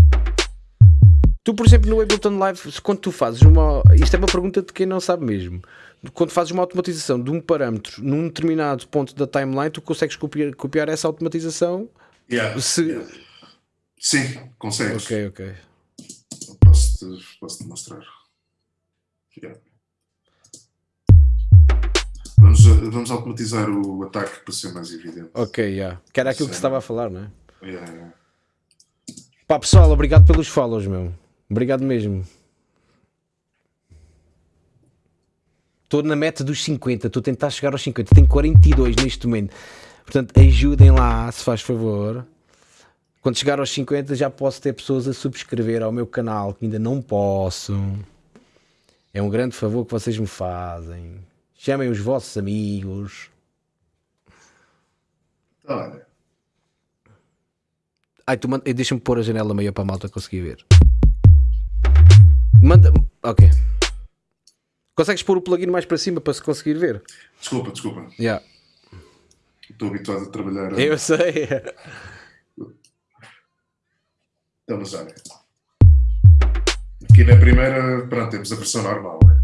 Tu, por exemplo, no Ableton Live, quando tu fazes uma. Isto é uma pergunta de quem não sabe mesmo. Quando fazes uma automatização de um parâmetro num determinado ponto da timeline, tu consegues copiar, copiar essa automatização? Yeah, Se- yeah. Sim, consegues. Ok, ok. Posso-te posso -te mostrar. Yeah. Vamos, vamos automatizar o ataque para ser mais evidente. Ok, yeah. Que era aquilo que se estava a falar, não é? Yeah, yeah. Pá, pessoal, obrigado pelos follows, meu. Obrigado mesmo. Estou na meta dos 50, estou a tentar chegar aos 50, tenho 42 neste momento. Portanto, ajudem lá, se faz favor. Quando chegar aos 50 já posso ter pessoas a subscrever ao meu canal, que ainda não posso. É um grande favor que vocês me fazem. Chamem os vossos amigos. Olha, Ai, tu manda... eh, deixa-me pôr a janela meio para a malta conseguir ver. Manda. Ok. Consegues pôr o plugin mais para cima para se conseguir ver? desculpa, desculpa. Yeah. Estou habituado a trabalhar. Eu sei. Então, mas olha. Aqui na primeira, pronto, temos a versão normal, né?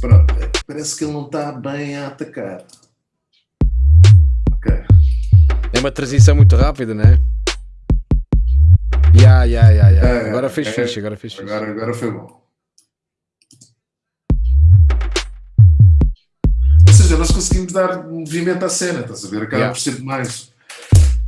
Pronto, parece que ele não está bem a atacar. Ok. É uma transição muito rápida, não é? Ya, ya, ya, ya. É, Agora fez é. fixe, agora fez fixe. Agora, agora foi bom. Ou seja, nós conseguimos dar movimento à cena, estás a ver? Acaba Yeah. por ser demais.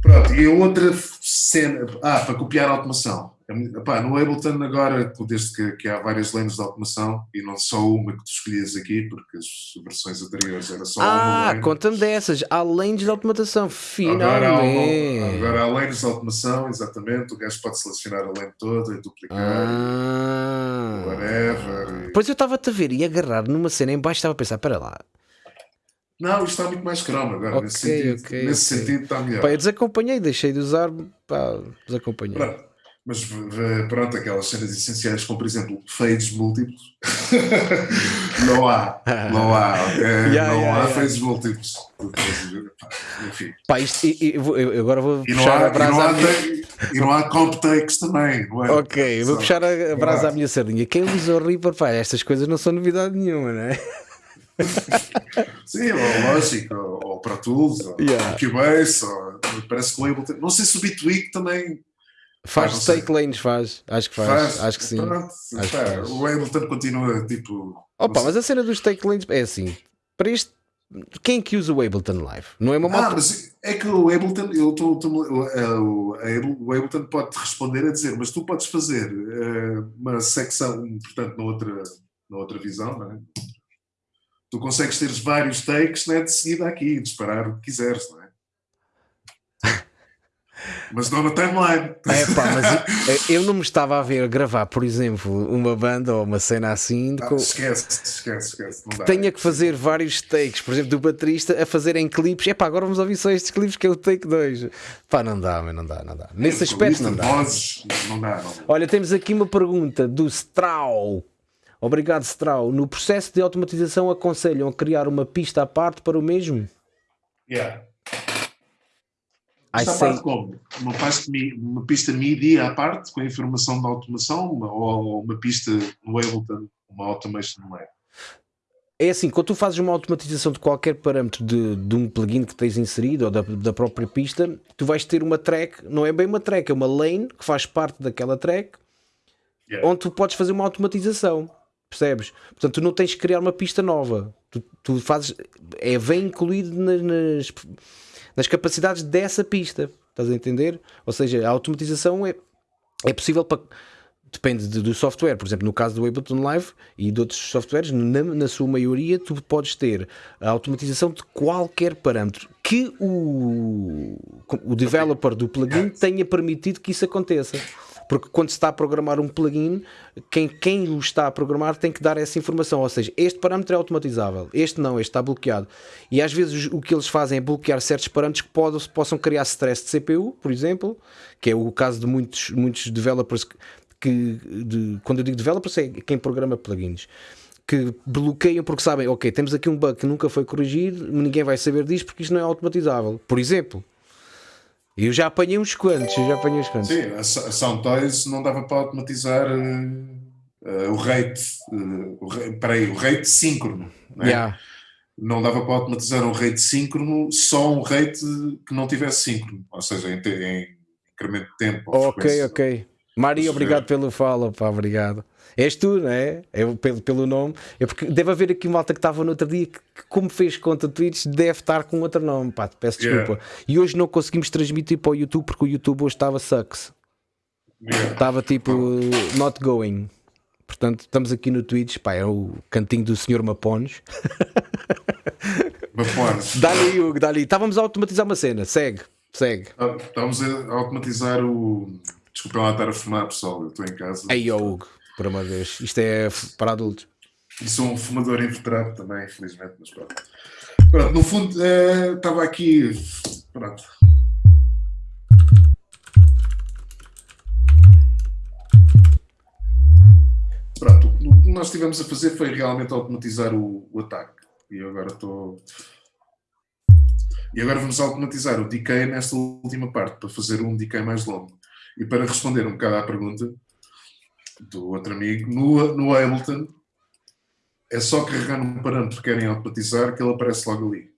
Pronto, e a outra cena. Ah, para copiar a automação. É Epá, no Ableton agora, desde que, que há várias lentes de automação e não só uma que tu escolhias aqui, porque as versões anteriores era só uma Ah, conta-me dessas. Além de automatação. Agora há, Finalmente. agora há lentes de automação, exatamente. O gajo pode selecionar a lente toda e duplicar. Ah. Whatever. e- Pois eu estava-te a ver e agarrar numa cena em baixo estava a pensar, para lá. Não, isto está muito mais cromo agora. Ok, nesse sentido, ok, nesse ok. sentido está melhor. Pá, eu desacompanhei, deixei de usar, pá, desacompanhei. Pronto. Mas pronto, aquelas cenas essenciais, como por exemplo fades múltiplos, não há. Não há, ok? Yeah, não yeah, há yeah. fades múltiplos. Enfim. Pá, isto, e- e- eu agora vou E não, puxar há, a e, brasa não à há, minha... e não há comp takes também, não é? Ok, vou Só- puxar a, a brasa Não à minha sardinha. Quem usa o Reaper, pá, estas coisas não são novidade nenhuma, não é? Sim, ou Logic, ou, ou Pro Tools, ou Yeah. Cubase, ou, parece que o. Não sei se o Bitwig também Faz sei. take lanes, faz. Acho que faz, faz. acho que sim. Pronto, Acho que faz. o Ableton continua tipo. Opa, mas a cena dos take lanes é assim. Para isto, quem é que usa o Ableton Live? Não é uma Ah, moto? mas é que o Ableton, eu tô, tô- o, Able- o Ableton pode responder a dizer, mas tu podes fazer eh, uma secção, portanto, na outra, na outra visão, não é? tu consegues ter vários takes né, de seguida aqui, disparar o que quiseres, não é? Mas não na timeline. É pá, mas eu, eu não me estava a ver gravar, por exemplo, uma banda ou uma cena assim. Ah, com- esquece, esquece, esquece. Não dá. tenha que fazer vários takes, por exemplo, do baterista a fazer em clipes. É pá, agora vamos ouvir só estes clipes que é o take 2. Pá, não dá, mas não dá, não dá. Nesse aspecto não dá. Vozes, não dá, não. Olha, temos aqui uma pergunta do Strau. Obrigado, Strau. No processo de automatização aconselham a criar uma pista à parte para o mesmo? Yeah. I Esta say, parte como? Uma, uma pista MIDI à parte, com a informação da automação, uma- ou uma pista no Ableton, uma automation no meio? é assim, quando tu fazes uma automatização de qualquer parâmetro de, de um plugin que tens inserido ou da, da própria pista, tu vais ter uma track, não é bem uma track, é uma lane que faz parte daquela track Yeah. onde tu podes fazer uma automatização. Percebes? Portanto, tu não tens que criar uma pista nova. Tu, tu fazes. É, vem incluído na- nas, nas capacidades dessa pista. Estás a entender? Ou seja, a automatização é, é possível para. Depende de- do software, por exemplo, no caso do Ableton Live e de outros softwares, na, na sua maioria, tu podes ter a automatização de qualquer parâmetro que o, o developer do plugin tenha permitido que isso aconteça. Porque quando se está a programar um plugin, quem, quem o está a programar tem que dar essa informação. Ou seja, este parâmetro é automatizável, este não, este está bloqueado. E às vezes o que eles fazem é bloquear certos parâmetros que podam, possam criar stress de CPU, por exemplo, que é o caso de muitos, muitos developers que, de- quando eu digo developers, é quem programa plugins. Que bloqueiam porque sabem, ok, temos aqui um bug que nunca foi corrigido, ninguém vai saber disto porque isto não é automatizável. Por exemplo, eu já apanhei uns quantos, eu já apanhei uns quantos. Sim, a, Soundtoys não dava para automatizar eh, eh, o rate, eh, o, ra- peraí, o rate síncrono. Né? Yeah. Não dava para automatizar um rate síncrono, só um rate que não tivesse síncrono, ou seja, em, em incremento de tempo. Ok, ok. Maria, obrigado pelo follow, pá, obrigado. És tu, não é? Eu, pelo, pelo nome. É porque deve haver aqui uma malta que estava no outro dia que, que como fez conta Twitch, deve estar com outro nome, pá, te peço Yeah. desculpa. E hoje não conseguimos transmitir para o YouTube porque o YouTube hoje estava sucks. Yeah. Estava tipo not going. Portanto, estamos aqui no Twitch, pá, é o cantinho do Sr. Mapones. Vapones. Dá-lhe, Hugo, dá-lhe. Estávamos a automatizar uma cena, segue, segue. Estamos a automatizar o. Desculpem lá estar a fumar, pessoal. Eu estou em casa. Aí, ó Hugo, por amor de Deus, isto é para adultos. E sou um fumador inveterado também, infelizmente, mas pronto. Pronto, no fundo, eh, estava aqui. Pronto. Pronto, o que nós estivemos a fazer foi realmente automatizar o, o ataque. E agora estou. E agora vamos automatizar o decay nesta última parte, para fazer um decay mais longo. E para responder um bocado à pergunta do outro amigo, no, no Ableton, é só carregar num parâmetro que querem automatizar que ele aparece logo ali.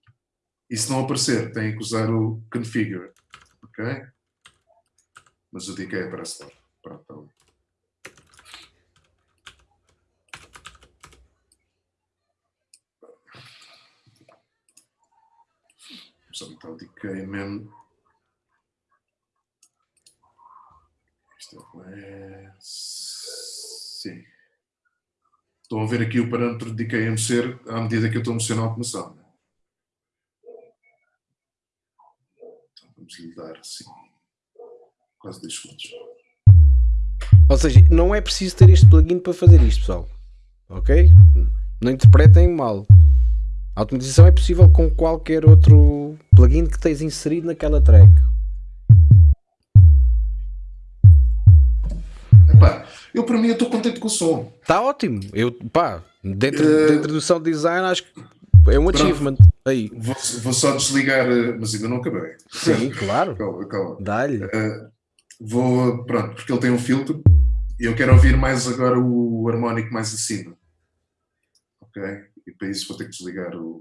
E se não aparecer, têm que usar o configure. Ok? Mas o decay aparece logo. Pronto, bom. Vamos aumentar o decay mesmo. Isto é. Estão a ver aqui o parâmetro de a mexer à medida que eu estou a mexer na automação. né? Então vamos lhe dar assim. Quase 10 segundos. Ou seja, não é preciso ter este plugin para fazer isto, pessoal. Ok? Não interpretem mal. A automatização é possível com qualquer outro plugin que tens inserido naquela track. Epá, eu para mim estou contente com o som. Está ótimo. Eu, pá, dentro, Eh, dentro do sound design acho que é um achievement. Aí. Vou, vou só desligar, eh, mas ainda não acabei. Sim, claro. Calma, calma. Dá-lhe. Eh, vou, pronto, porque ele tem um filtro e eu quero ouvir mais agora o harmónico mais acima. Ok? E para isso vou ter que desligar o,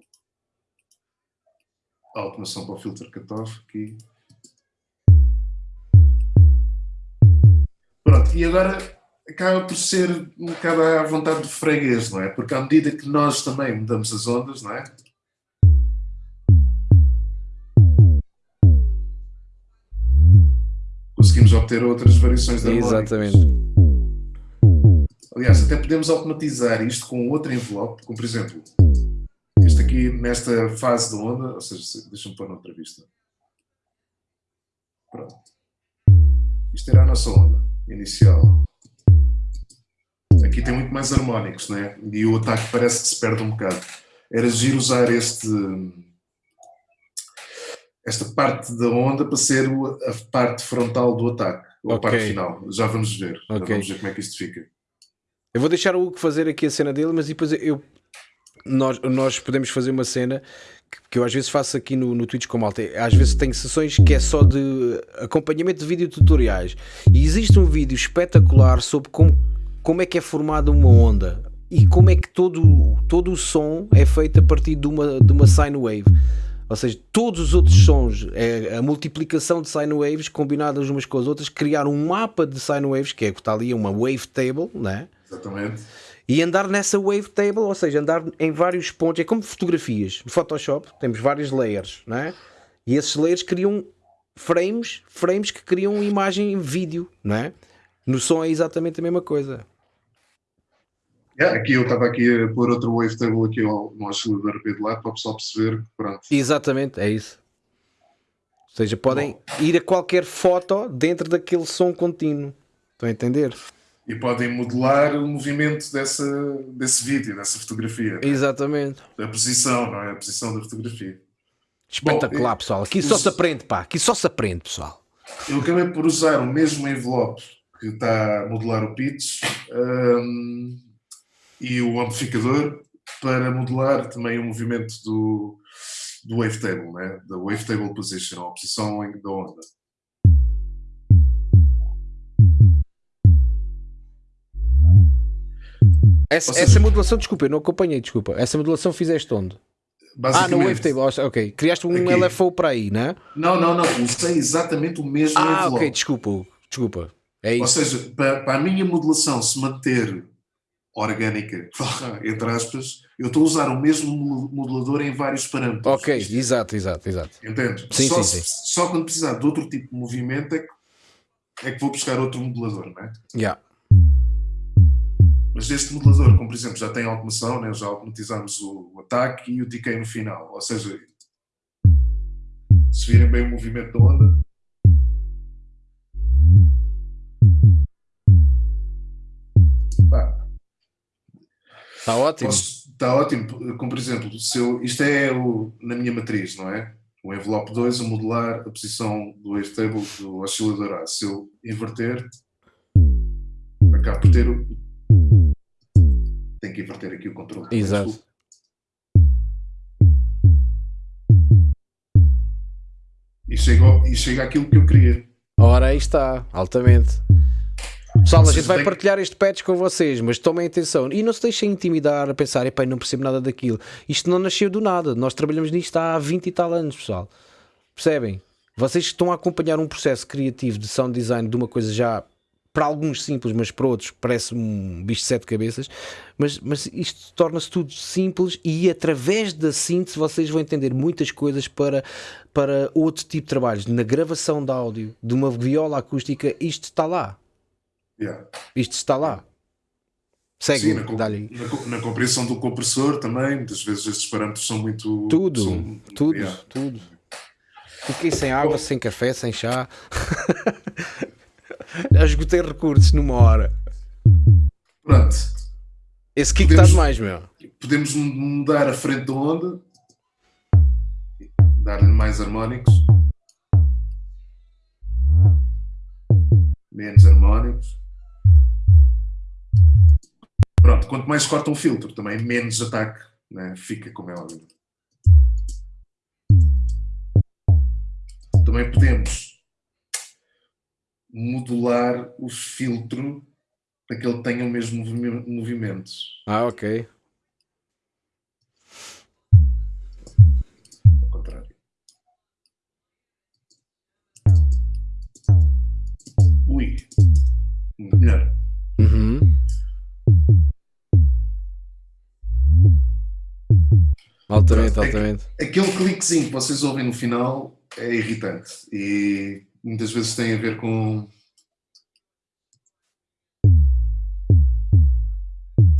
a automação para o filtro cutoff aqui. Pronto, e agora acaba por ser um bocado à vontade do freguês, não é? Porque à medida que nós também mudamos as ondas, não é? Conseguimos obter outras variações harmónicos. Exatamente. Aliás, até podemos automatizar isto com outro envelope, como por exemplo, aqui nesta fase da onda, ou seja, deixa-me pôr noutra vista. Pronto. Isto era a nossa onda inicial. Aqui tem muito mais harmónicos, né? E o ataque parece que se perde um bocado. Era giro usar este, esta parte da onda para ser a parte frontal do ataque, ou okay. a parte final. Já vamos ver. Okay. Já vamos ver como é que isto fica. Eu vou deixar o Hugo fazer aqui a cena dele, mas depois eu, nós, nós podemos fazer uma cena que, eu às vezes faço aqui no, no Twitch com malta. Às vezes tenho sessões que é só de acompanhamento de vídeo tutoriais. E existe um vídeo espetacular sobre como, como é que é formada uma onda e como é que todo, todo o som é feito a partir de uma, de uma sine wave. Ou seja, todos os outros sons, é a multiplicação de sine waves combinadas umas com as outras, criar um mapa de sine waves, que é que está ali uma wave table, né? Exatamente. E andar nessa wave table, ou seja, andar em vários pontos, é como fotografias. No Photoshop temos vários layers, né? E esses layers criam frames, frames que criam imagem em vídeo, não é? No som é exatamente a mesma coisa. Yeah, aqui eu estava aqui a pôr outro wavetable aqui ao, no oscilador B de lá para o pessoal perceber que pronto. Exatamente, é isso. Ou seja, podem Bom. ir a qualquer foto dentro daquele som contínuo. Estão a entender? E podem modelar o movimento dessa, desse vídeo, dessa fotografia. Né? Exatamente. A posição, não é? A posição da fotografia. Espetacular, Bom, pessoal. Aqui só se aprende, pá. Aqui só se aprende, pessoal. Eu acabei por usar o mesmo envelope que está a modelar o pitch. Um, e o amplificador para modelar também o movimento do, do wavetable, né? da wavetable position, a posição da onda. Essa, seja, essa, modulação, desculpa, eu não acompanhei, desculpa. Essa modulação fizeste onde? Ah, no Wavetable, ok. Criaste um aqui. LFO para aí, não é? Não, não, não. Usei exatamente o mesmo Ah, envelope. ok, desculpa, desculpa. É isso. Ou seja, para, para a minha modulação se manter orgânica, entre aspas, eu estou a usar o mesmo modulador em vários parâmetros. Ok, exato, exato, exato. Entende? Sim, só, sim, sim. só quando precisar de outro tipo de movimento é que, é que vou buscar outro modulador, não é? Yeah. Mas este modulador, como por exemplo já tem automação, né? já automatizamos o, o ataque e o decay no final. Ou seja, se virem bem o movimento da onda, Está ótimo. Está ótimo. Como por exemplo, se eu, isto é o, na minha matriz, não é? O envelope 2 a modelar a posição do wavetable do oscilador A. Se eu inverter, acabo por ter o. Tenho que inverter aqui o controle. Exato. E chega, e chega àquilo que eu queria. Ora, aí está, altamente. Pessoal, a gente vai partilhar este patch com vocês, mas tomem atenção e não se deixem intimidar a pensar, epá, não percebo nada daquilo. Isto não nasceu do nada, nós trabalhamos nisto há 20 e tal anos, pessoal. Percebem? Vocês estão a acompanhar um processo criativo de sound design de uma coisa já para alguns simples, mas para outros parece um bicho de sete cabeças. Mas, mas isto torna-se tudo simples e através da síntese vocês vão entender muitas coisas para, para outro tipo de trabalhos. Na gravação de áudio, de uma viola acústica, isto está lá. Yeah. Isto está lá. Segue, Sim, na, na, na, compreensão do compressor também, muitas vezes estes parâmetros são muito. Tudo, são, tudo, yeah. tudo. Fiquei sem água, Bom, sem café, sem chá. Já esgotei recursos numa hora. Pronto. Esse kick está demais, meu. Podemos mudar a frente da onda, dar-lhe mais harmónicos. Menos harmónicos. Pronto, quanto mais corta um filtro, também menos ataque né? fica, como é óbvio. Também podemos modular o filtro para que ele tenha o mesmo movimento. Ah, ok. Ao contrário. Ui. Melhor. Uhum. Altamente, altamente. Aquele cliquezinho que vocês ouvem no final é irritante e muitas vezes tem a ver com,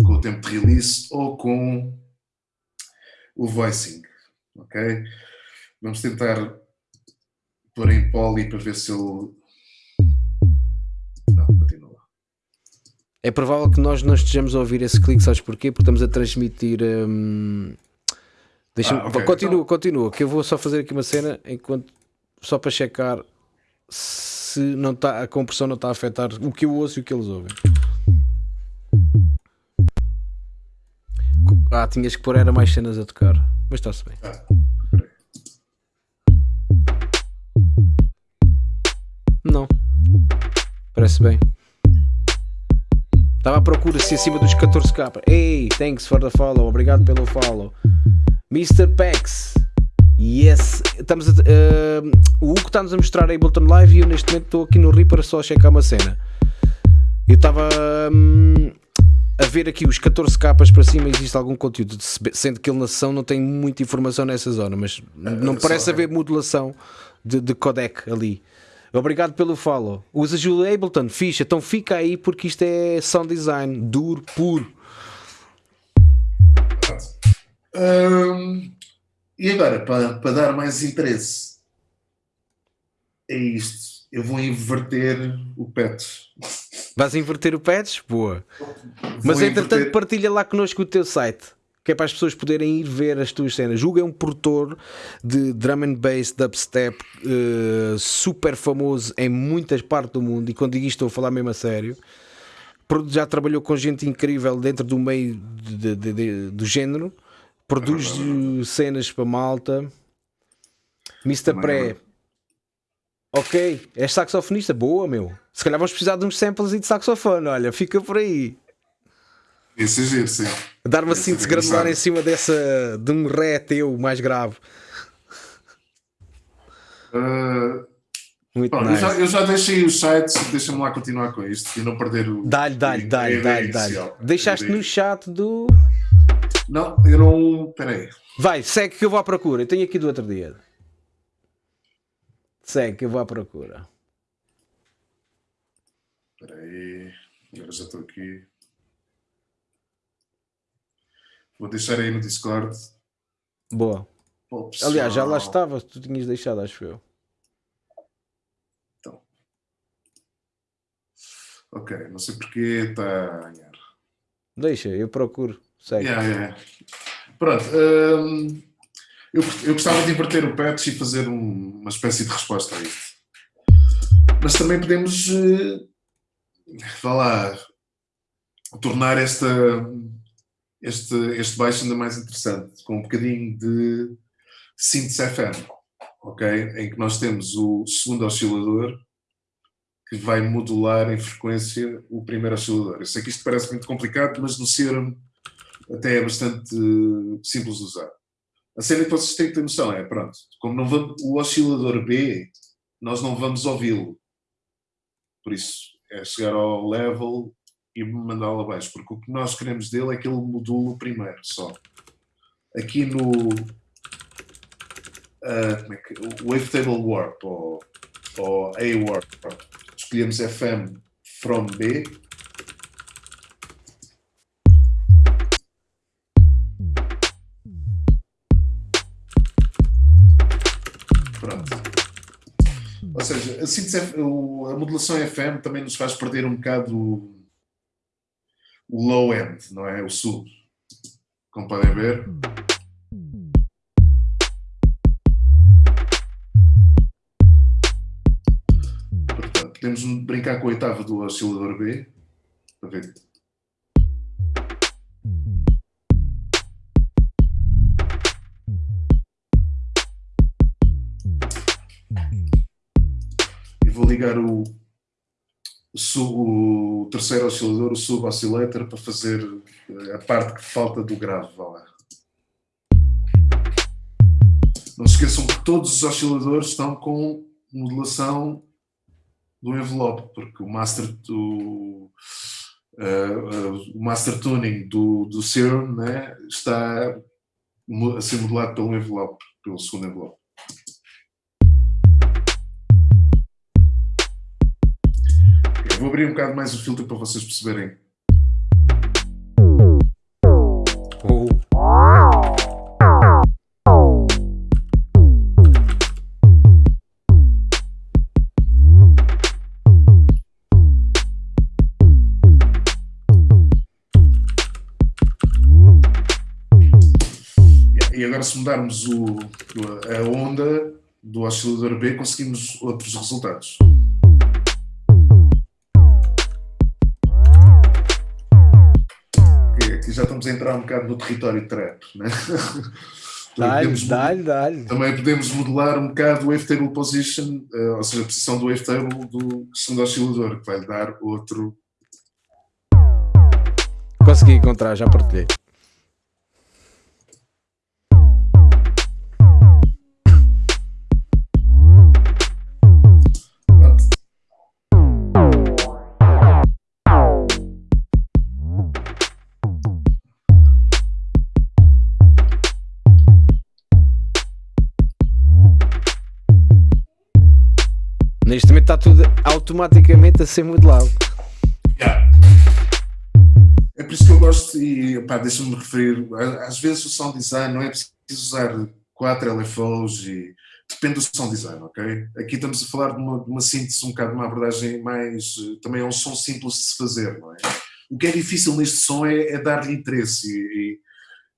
com o tempo de release ou com o voicing, ok? Vamos tentar pôr em poly para ver se ele. Não, continua. É provável que nós não estejamos a ouvir esse clique, sabes porquê? Porque estamos a transmitir. Hum... Deixa-me. Ah, ok. Continua, Então- continua, que eu vou só fazer aqui uma cena enquanto. Só para checar se não tá, a compressão não está a afetar o que eu ouço e o que eles ouvem. Ah, tinhas que pôr era mais cenas a tocar. Mas está-se bem. Não. Parece bem. Estava à procura se acima dos 14k. Hey, thanks for the follow. Obrigado pelo follow. Mr. Pex. Yes. Estamos a, eh, o Hugo está-nos a mostrar a Ableton Live e eu neste momento estou aqui no Reaper só a checar uma cena. Eu estava hum, a ver aqui os 14 capas para cima existe algum conteúdo, se- sendo que ele na sessão não tem muita informação nessa zona, mas não só, parece é. haver modulação de, de codec ali. Obrigado pelo follow. Usas o Ableton, ficha, então fica aí porque isto é sound design, duro, puro. Pronto. E agora, para, para dar mais interesse, é isto. Eu vou inverter o pet. Vais inverter o patch? Boa. Vou Mas entretanto, inverter- partilha lá connosco o teu site. Que é para as pessoas poderem ir ver as tuas cenas. Julga é um produtor de drum and bass, dubstep, eh, super famoso em muitas partes do mundo. E quando digo isto, estou a falar mesmo a sério. Já trabalhou com gente incrível dentro do meio de- de- de- do género. Produz eh, cenas para malta. Mr. É Pré. Ok, és saxofonista? Boa, meu. Se calhar vamos precisar de uns samples e de saxofone. Olha, fica por aí. Isso é giro, sim. Dar uma é síntese granular em cima dessa de um ré teu mais grave. Ah, Muito eu, nice. já, eu já deixei os sites, deixa-me lá continuar com isto e não perder o. Dá-lhe, dá-lhe, dá-lhe, dá-lhe. Deixaste no chat do. Não, eu não. Peraí. Vai, segue que eu vou à procura. Eu tenho aqui do outro dia. Segue que eu vou à procura. Peraí. Agora já estou aqui. Vou deixar aí no Discord. Boa. Aliás, já lá estava. Tu tinhas deixado, acho eu. Ok, não sei porque está a ganhar. Deixa, eu procuro. Segue. Yeah, yeah. Pronto. hum, eu, eu gostava de inverter o patch e fazer um- uma espécie de resposta a isto. Mas também podemos, eh, vá lá, tornar esta, este, este baixo ainda mais interessante, com um bocadinho de síntese FM, ok? Em que nós temos o segundo oscilador que vai modular em frequência o primeiro oscilador. Eu sei que isto parece muito complicado, mas no Serum até é bastante eh, simples de usar. A cena que vocês têm que ter noção é, pronto, como não vamos, o oscilador B, nós não vamos ouvi-lo. Por isso, é chegar ao level e mandá-lo abaixo, porque o que nós queremos dele é que ele module primeiro só. Aqui no ah, como é que, Wavetable Warp ou, ou A Warp, escolhemos FM from B a, a modulação FM também nos faz perder um bocado o, o low end, não é? O sub. Como podem ver. Portanto, podemos brincar com a oitava do oscilador B. Para ver. Ligar o, sub, o terceiro oscilador, o sub-oscillator, para fazer eh, a parte que falta do grave. Vá lá. Não se esqueçam que todos os osciladores estão com modulação do envelope, porque o master, do, eh, eh, o master tuning do, do Serum né, está a ser modulado pelo envelope, pelo segundo envelope. vou abrir um bocado mais o filtro para vocês perceberem. E agora se mudarmos o, a onda do oscilador B conseguimos outros resultados. Já estamos a entrar um bocado no território trap, né? Dá-lhe, dá-lhe, dá-lhe. Também podemos modelar um bocado o wavetable position, uh, ou seja, a posição do wavetable do segundo oscilador, que vai dar outro. Consegui encontrar, já partilhei. Está tudo automaticamente a ser modelado. Yeah. É por isso que eu gosto e deixa-me referir, às vezes o sound design não é preciso usar quatro LFOs e depende do sound design, ok? Aqui estamos a falar de uma, de uma síntese, um bocado de uma abordagem mais, também é um som simples de se fazer, não é? O que é difícil neste som é, é dar-lhe interesse e,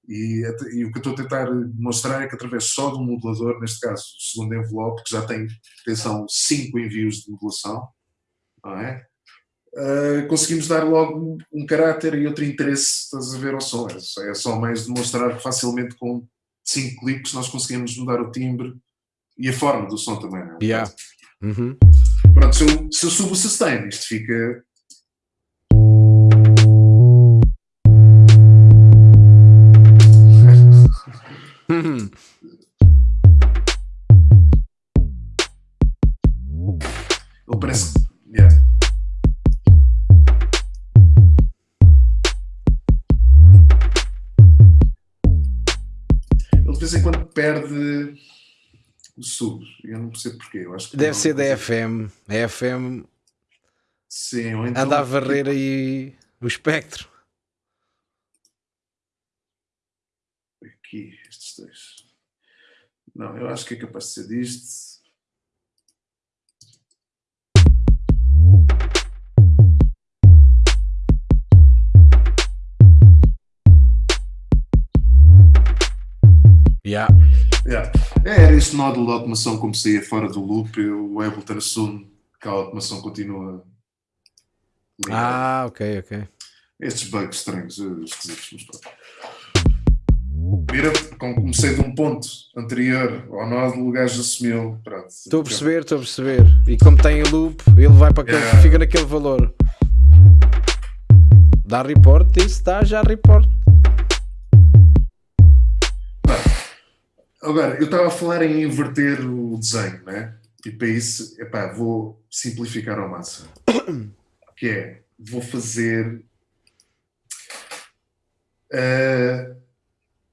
e, e, o que eu estou a tentar mostrar é que através só do modulador, neste caso o segundo envelope, que já tem, atenção, 5 envios de modulação, não é? Uh, conseguimos dar logo um caráter e outro interesse, estás a ver, ao som. É, é só mais demonstrar que facilmente com 5 cliques nós conseguimos mudar o timbre e a forma do som também, não é? Yeah. Uhum. Pronto, se eu, se eu subo o sustain, isto fica perde o sub. Eu não percebo porquê. Eu acho que Deve ser da FM. A FM Sim, ou então, anda a varrer aí o espectro. aqui, estes dois. Não, eu acho que é capaz de ser disto. Yeah. Yeah. É, era este nódulo de automação como saía fora do loop, o Ableton assume que a automação continua ligada. Ah, ok, ok. Estes bugs estranhos, eh, esquisitos, mas pronto. Vira, como comecei de um ponto anterior ao nódulo, o gajo assumiu. Estou a perceber, estou a perceber. E como tem loop, ele vai para aquele, yeah. fica naquele valor. Dá report, isso dá já report. Agora, eu estava a falar em inverter o desenho, né? E para isso, epá, vou simplificar ao máximo. Que é, vou fazer. Uh,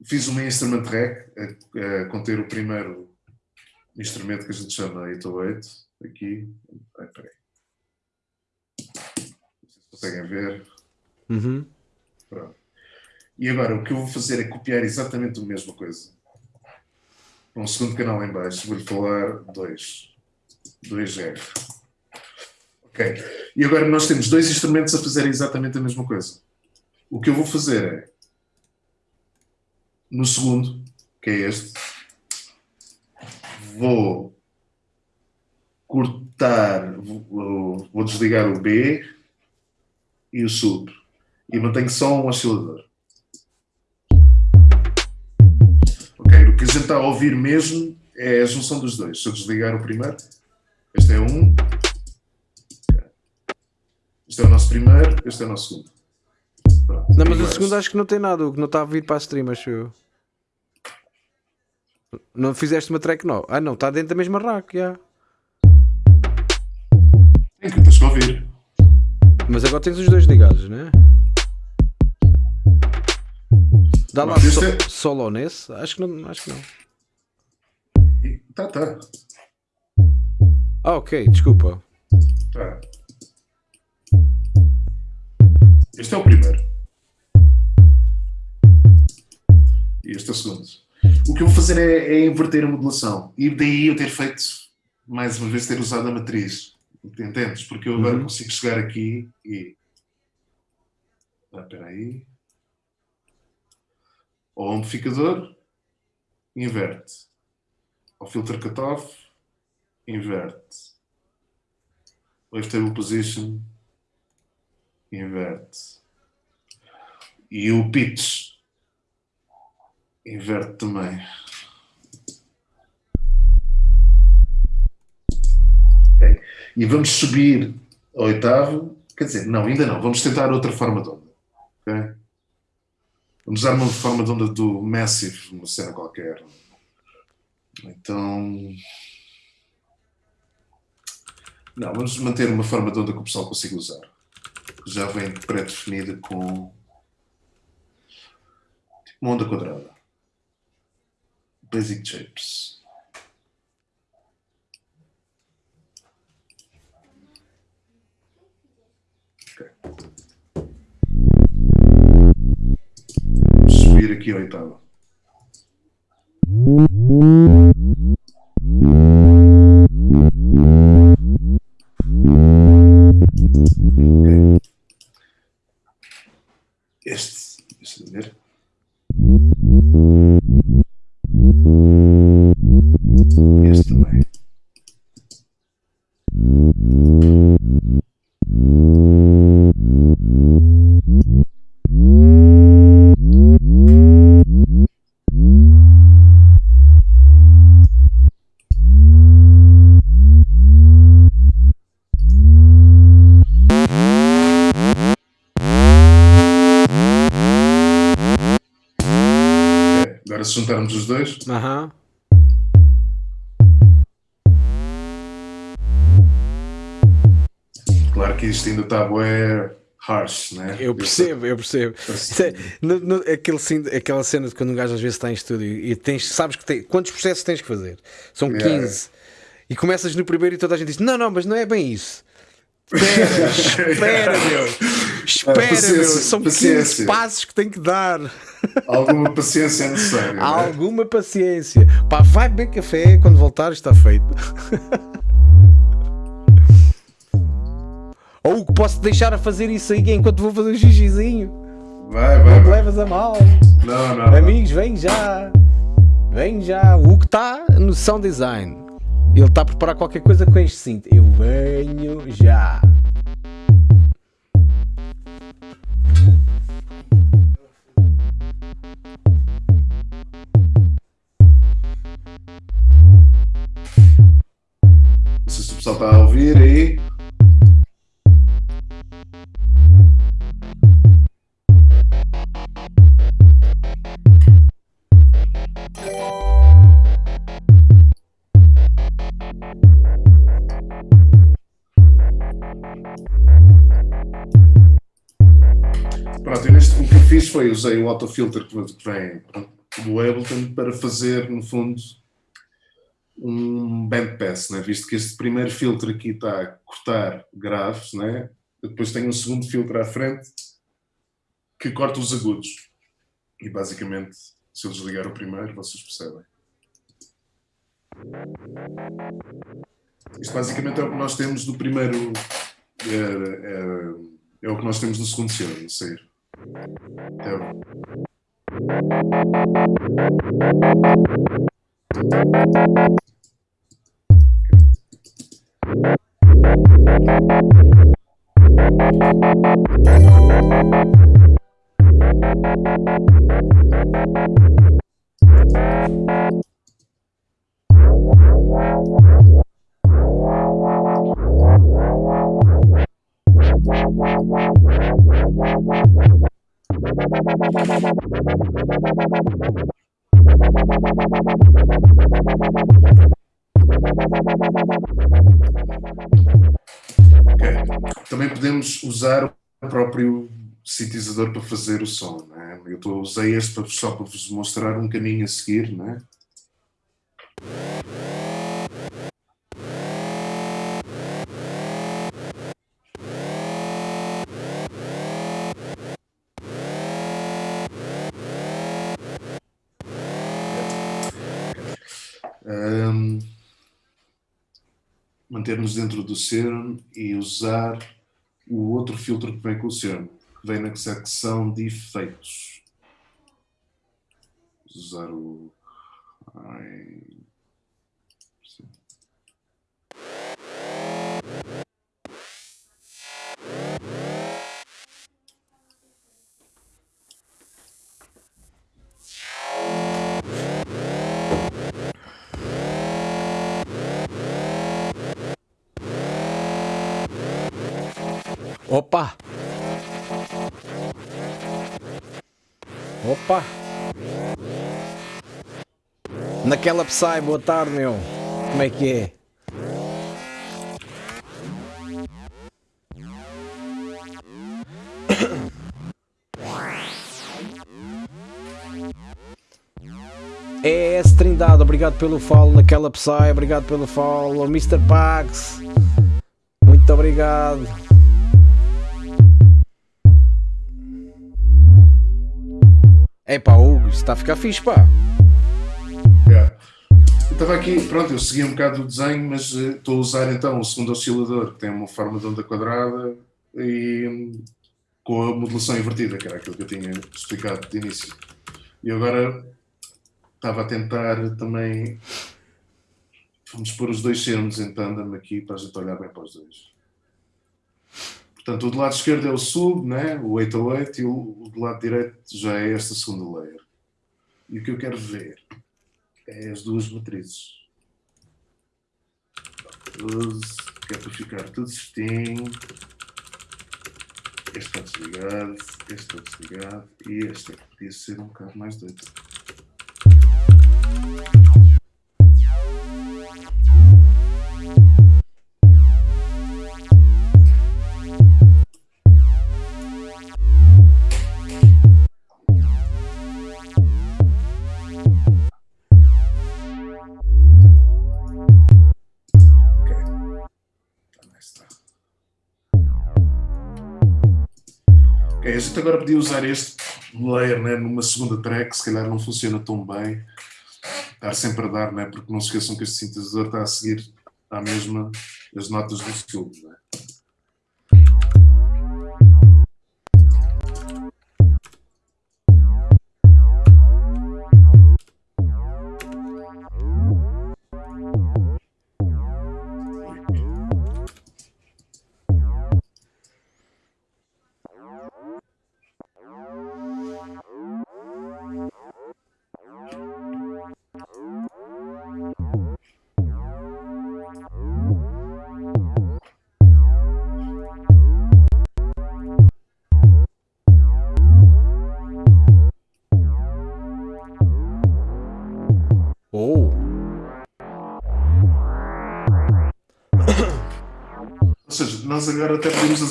fiz uma instrument rack a, a, conter o primeiro instrumento que a gente chama 808 aqui. Ai, peraí. Vocês conseguem ver. Uhum. Pronto. E agora o que eu vou fazer é copiar exatamente a mesma coisa. Um segundo canal em baixo, vou-lhe falar dois. Dois R. Ok. E agora nós temos dois instrumentos a fazer exatamente a mesma coisa. O que eu vou fazer é no segundo, que é este, vou cortar, vou desligar o B e o sub e mantenho só um oscilador. Ok, o que a gente está a ouvir mesmo é a junção dos dois. Se eu desligar o primeiro, este é um, este é o nosso primeiro, este é o nosso segundo. Pronto. Não, mas o segundo acho que não tem nada, o que não está a vir para a stream, acho eu. Não fizeste uma track não? Ah não, está dentro da mesma rack, já. É que tens que ouvir. Mas agora tens os dois ligados, né? Dá lá so, é... solo nesse? Acho que não. Acho que não. Tá, tá. Ah, ok, desculpa. Tá. Este é o primeiro. E este é o segundo. O que eu vou fazer é, é, inverter a modulação. E daí eu ter feito, mais uma vez, ter usado a matriz. Entendes? Porque eu agora uhum. consigo chegar aqui e. Ah, espera aí. Ao amplificador inverte. Ao filter cutoff, inverte. Wavetable position, inverte. E o pitch, inverte também. Ok. E vamos subir ao oitavo. Quer dizer, não, ainda não. Vamos tentar outra forma de onda. ok? Vamos usar uma forma de onda do Massive, uma cena qualquer. Então. Não, vamos manter uma forma de onda que o pessoal consiga usar. Já vem pré-definida com. uma onda quadrada. Basic Shapes. Ok. Subir aqui a oitava. Juntarmos os dois, Aham. claro que isto ainda está bué harsh, né? Eu percebo, eu percebo. No- no- aquele, aquela cena de quando um gajo às vezes está em estúdio e tens, sabes que tem, quantos processos tens que fazer? São Yeah. 15. E começas no primeiro e toda a gente diz: Não, não, mas não é bem isso. Espera, espera, meu. Espera, meu. São 15 paciência. passos que tem que dar. Alguma paciência é necessária. né? Alguma paciência. Pá, vai beber café quando voltar está feito. Ou que posso deixar a fazer isso aí enquanto vou fazer um xixizinho. Vai, vai, Não te vai. levas a mal. Não, não. Amigos, vem já. Vem já. O Hugo está no sound design. Ele está a preparar qualquer coisa com este cinto. Eu venho já. Se o pessoal está a ouvir aí. Foi usei o autofilter que vem do Ableton para fazer, no fundo, um bandpass, né? visto que este primeiro filtro aqui está a cortar graves, né? depois tem um segundo filtro à frente que corta os agudos. E basicamente, se eu desligar o primeiro, vocês percebem. Isto basicamente é o que nós temos do primeiro. É, é, é o que nós temos do segundo selo, a sair. Yo. Wow, wow, wow, wow, wow, wow, wow. Ok. Também podemos usar o próprio sintetizador para fazer o som. Né? Eu usei este só para vos mostrar um caminho a seguir. Né? Manter-nos dentro do Serum e usar o outro filtro que vem com o Serum, que vem na secção de efeitos. Usar o. Ai. Opa! Opa! Naquela Psy, boa tarde, meu. Como é que é? É S Trindade, obrigado pelo follow naquela Psy, obrigado pelo follow. Mr. Pax, muito obrigado. É pá, Hugo, isto está a ficar fixe, pá. Yeah. Eu estava aqui, pronto, eu segui um bocado o desenho, mas uh, estou a usar então o segundo oscilador, que tem uma forma de onda quadrada e um, com a modulação invertida, que era aquilo que eu tinha explicado de início. E agora estava a tentar também. Vamos pôr os dois termos em tandem aqui para a gente olhar bem para os dois. Portanto, o do lado esquerdo é o sub, né? o 808, e o, do lado direito já é esta segunda layer. E o que eu quero ver é as duas matrizes. 12, que é para ficar tudo certinho. Este está desligado, este está desligado e este é podia ser um bocado mais doido. Agora podia usar este layer né, numa segunda track, se calhar não funciona tão bem. Estar sempre a dar, né, porque não se esqueçam que este sintetizador está a seguir à mesma as notas do sub. Né?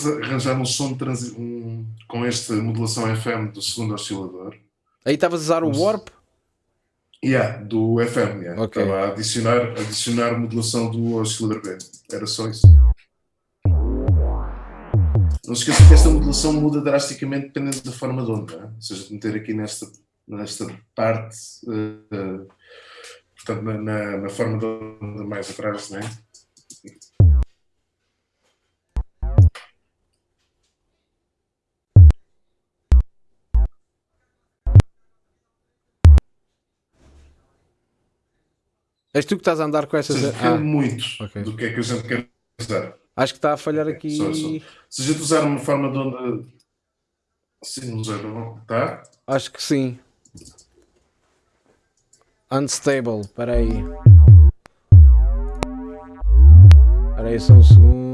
Arranjar um som de transi um, com esta modulação FM do segundo oscilador. Aí estavas a usar o Warp? Yeah, do FM, yeah. Ok. Estava a adicionar, adicionar modulação do oscilador B. Era só isso. Não se esqueça que esta modulação muda drasticamente dependendo da forma de onda. né? Ou seja, de meter aqui nesta, nesta parte, eh, portanto, na, na, na forma de onda mais atrás, né? És tu que estás a andar com essas. seja, Ah, muito ok. do que é que a gente quer usar. acho que está a falhar aqui. Só, só. Se a gente usar uma forma de onda assim, não sei, não, tá? Acho que sim. Unstable, espera aí. Espera aí só um segundo.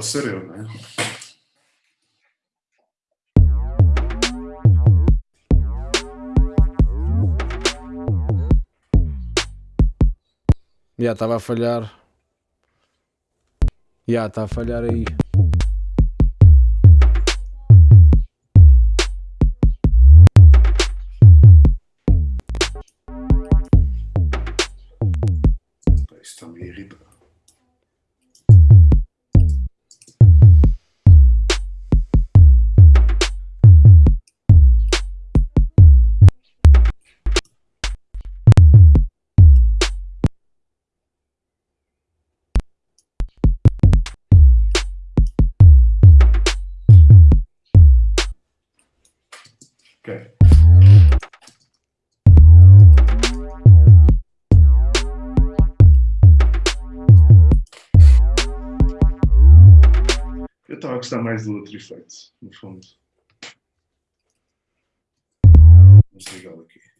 Posso ser eu, né? Já estava a falhar. Já está a falhar aí. Mais do outro efeito, no fundo. Vamos ligá-lo aqui.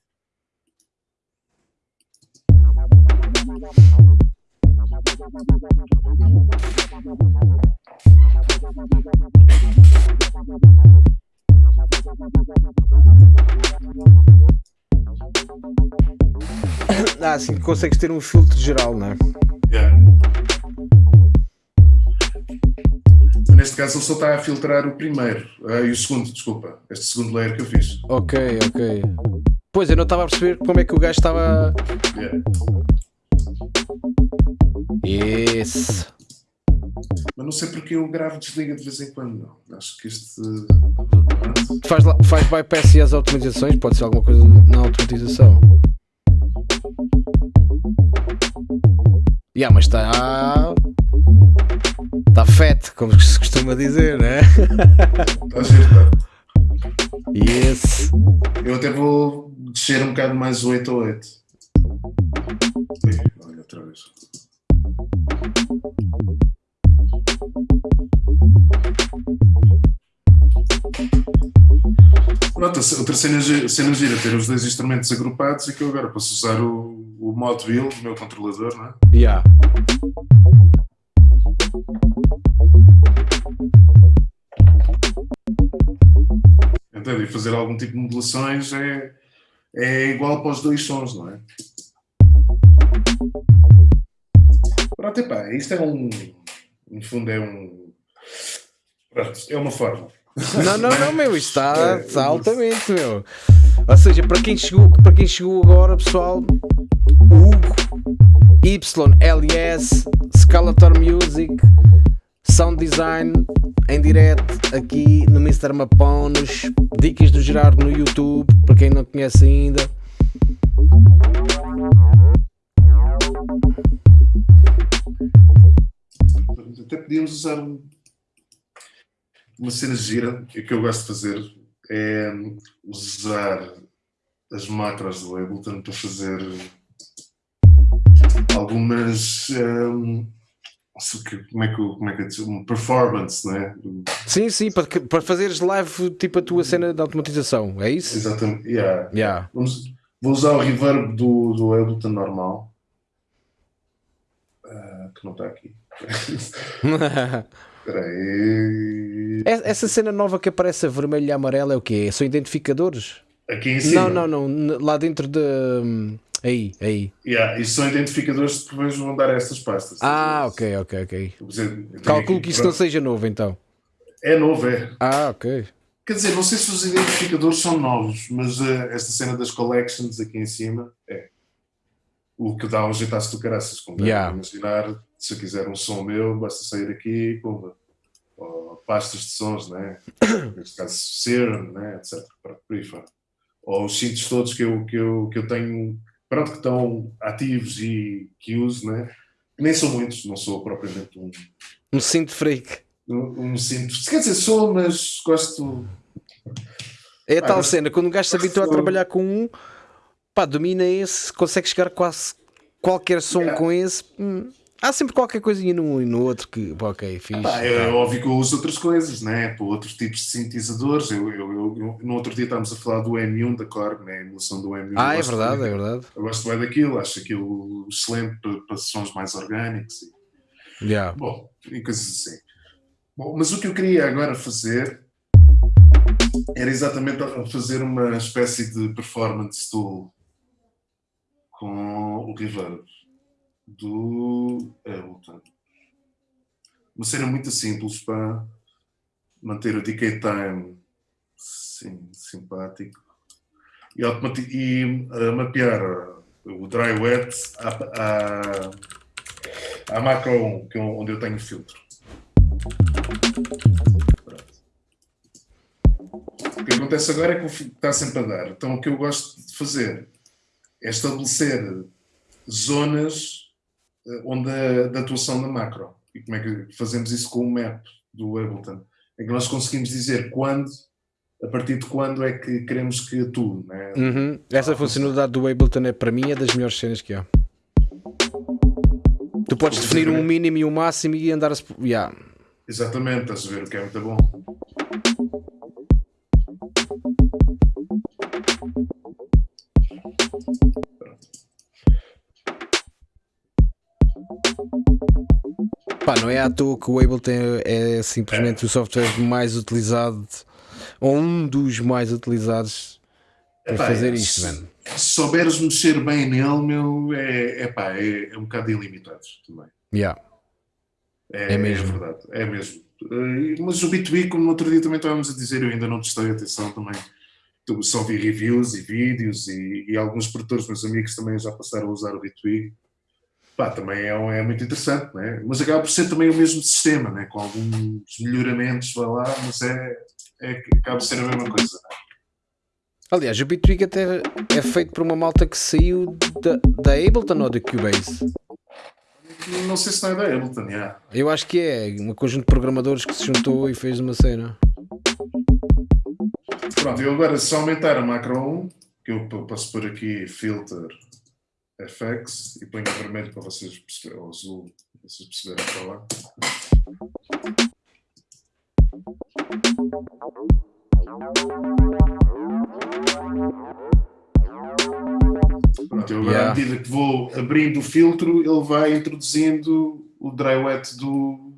Ah, sim, consegues ter um filtro geral, não é? Yeah. Neste caso ele só está a filtrar o primeiro ah, e o segundo, desculpa, este segundo layer que eu fiz. Ok, ok. Pois eu não estava a perceber como é que o gajo estava. Yeah. Yes. Mas não sei porque eu gravo e desliga de vez em quando. Não. Acho que este. Faz, lá- faz bypass e as automatizações? Pode ser alguma coisa na automatização. Yeah, mas está. Está fat, como se costuma dizer, né? Está giro, tá? Yes. Eu até vou descer um bocado mais o 8 a 8. Ih, Olha outra vez. Pronto, outra cena, cena gira, ter os dois instrumentos agrupados e que eu agora posso usar o, o mod build, o meu controlador, não é? Yeah. Entende? E fazer algum tipo de modulações é, é igual para os dois sons, não é? Pronto, epá, isto é um. No fundo, é um. Pronto, é uma forma. Não, não, não, meu, isto está, É, está altamente, meu. Ou seja, para quem chegou, para quem chegou agora, pessoal, Hugo, YLS, Scalator Music, Sound Design, em direto aqui no Mr. Maponos, dicas do Gerardo no YouTube, para quem não conhece ainda. Até podíamos usar um- uma cena gira que que eu gosto de fazer é usar as macros do Ableton para fazer algumas hum, não sei o que- como é que como é que digo? uma performance, não é? Sim, sim, para, que- para fazeres live tipo a tua cena de automatização, é isso? Exatamente. Yeah. Yeah. Vamos- vou usar o reverb do, do Ableton normal. Ah, que não está aqui. Espera aí. Essa cena nova que aparece a vermelho e amarelo é o quê? São identificadores? Aqui em cima. Não, não, não. Lá dentro de. Aí, aí. Yeah, isto são identificadores que depois vão dar a estas pastas. Ah, ok, ok, ok. Calculo aqui- que isto não seja novo então. É novo, é. Ah, ok. Quer dizer, não sei se os identificadores são novos, mas eh, esta cena das collections aqui em cima é. O que dá um jeitaço do caraças. Como Yeah. imaginar, se eu quiser um som meu, basta sair aqui e pumba. Ou pastas de sons, né? Neste caso, Serum, né? etc. Por por aí fora. Ou os synths todos que eu, que, eu, que eu tenho, pronto, que estão ativos e que uso, né? Nem são muitos, não sou propriamente um, Um cinto freak. um, um synth. Quer dizer, sou, mas gosto. É a Ah, tal cena, quando um gajo se habitua a trabalhar com um, pá, domina esse, consegue chegar quase qualquer som Yeah. com esse. hum, há sempre qualquer coisinha num e no outro que, ok, fixe. Pá, é óbvio que eu uso outras coisas, né? Para outros tipos de sintetizadores. Eu, eu, eu- no outro dia estávamos a falar do M1 da Korg, né? a emulação do M1. Ah, é verdade, bem- é verdade. Eu gosto bem daquilo, acho aquilo excelente para, para sons mais orgânicos. E, Yeah. bom, e coisas assim. Bom, mas o que eu queria agora fazer era exatamente fazer uma espécie de performance tool com o reverb do Ableton. Uma cena muito simples para manter o decay time sim, simpático e, e uh, mapear o dry wet à, à, à macro 1, que é onde eu tenho o filtro. O que acontece agora é que está sempre a dar. Então o que eu gosto de fazer é estabelecer zonas onde a, da atuação da macro. E como é que fazemos isso com o map do Ableton? É que nós conseguimos dizer quando, a partir de quando é que queremos que atue. Né? Uhum. Essa funcionalidade do Ableton é para mim é das melhores cenas que há. Tu podes definir um mínimo e um máximo e andar a. Yeah. Exatamente, estás a ver o que é muito bom. Pá, não é à toa que o Ableton é simplesmente o software mais utilizado ou um dos mais utilizados para Epá, fazer é, isto, se- mano. Se souberes mexer bem nele, meu, é, epá, é, é um bocado ilimitado também. Yeah. É, É mesmo. verdade, é mesmo. Eh, Mas o B2B, como no outro dia também estávamos a dizer, eu ainda não testei atenção também. Só vi reviews e vídeos e, e alguns produtores, meus amigos, também já passaram a usar o B2B. Pá, também é, é muito interessante, né? mas acaba por ser também o mesmo sistema, né? com alguns melhoramentos, vai lá, mas é, é, acaba por ser a mesma coisa. Né? Aliás, o Bitwig até é feito por uma malta que saiu da, da Ableton ou da Cubase. Não sei se não é da Ableton, já. Eu acho que é um conjunto de programadores que se juntou e fez uma cena. Pronto, eu agora se aumentar a macro 1, que eu p- posso pôr aqui filter FX e ponho vermelho para vocês perceberem, ou azul, para vocês perceberem falar. Pronto, eu agora Yeah. à medida que vou abrindo o filtro, ele vai introduzindo o dry wet do,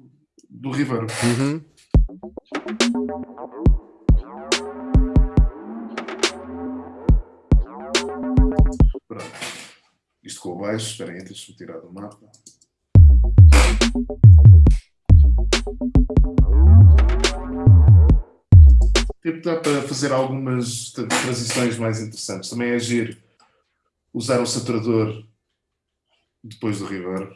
do reverb. Uhum. Pronto. Isto com o baixo, esperem deixa-me tirar do mapa. Tipo, dá para fazer algumas transições mais interessantes. Também é agir usar o saturador depois do reverb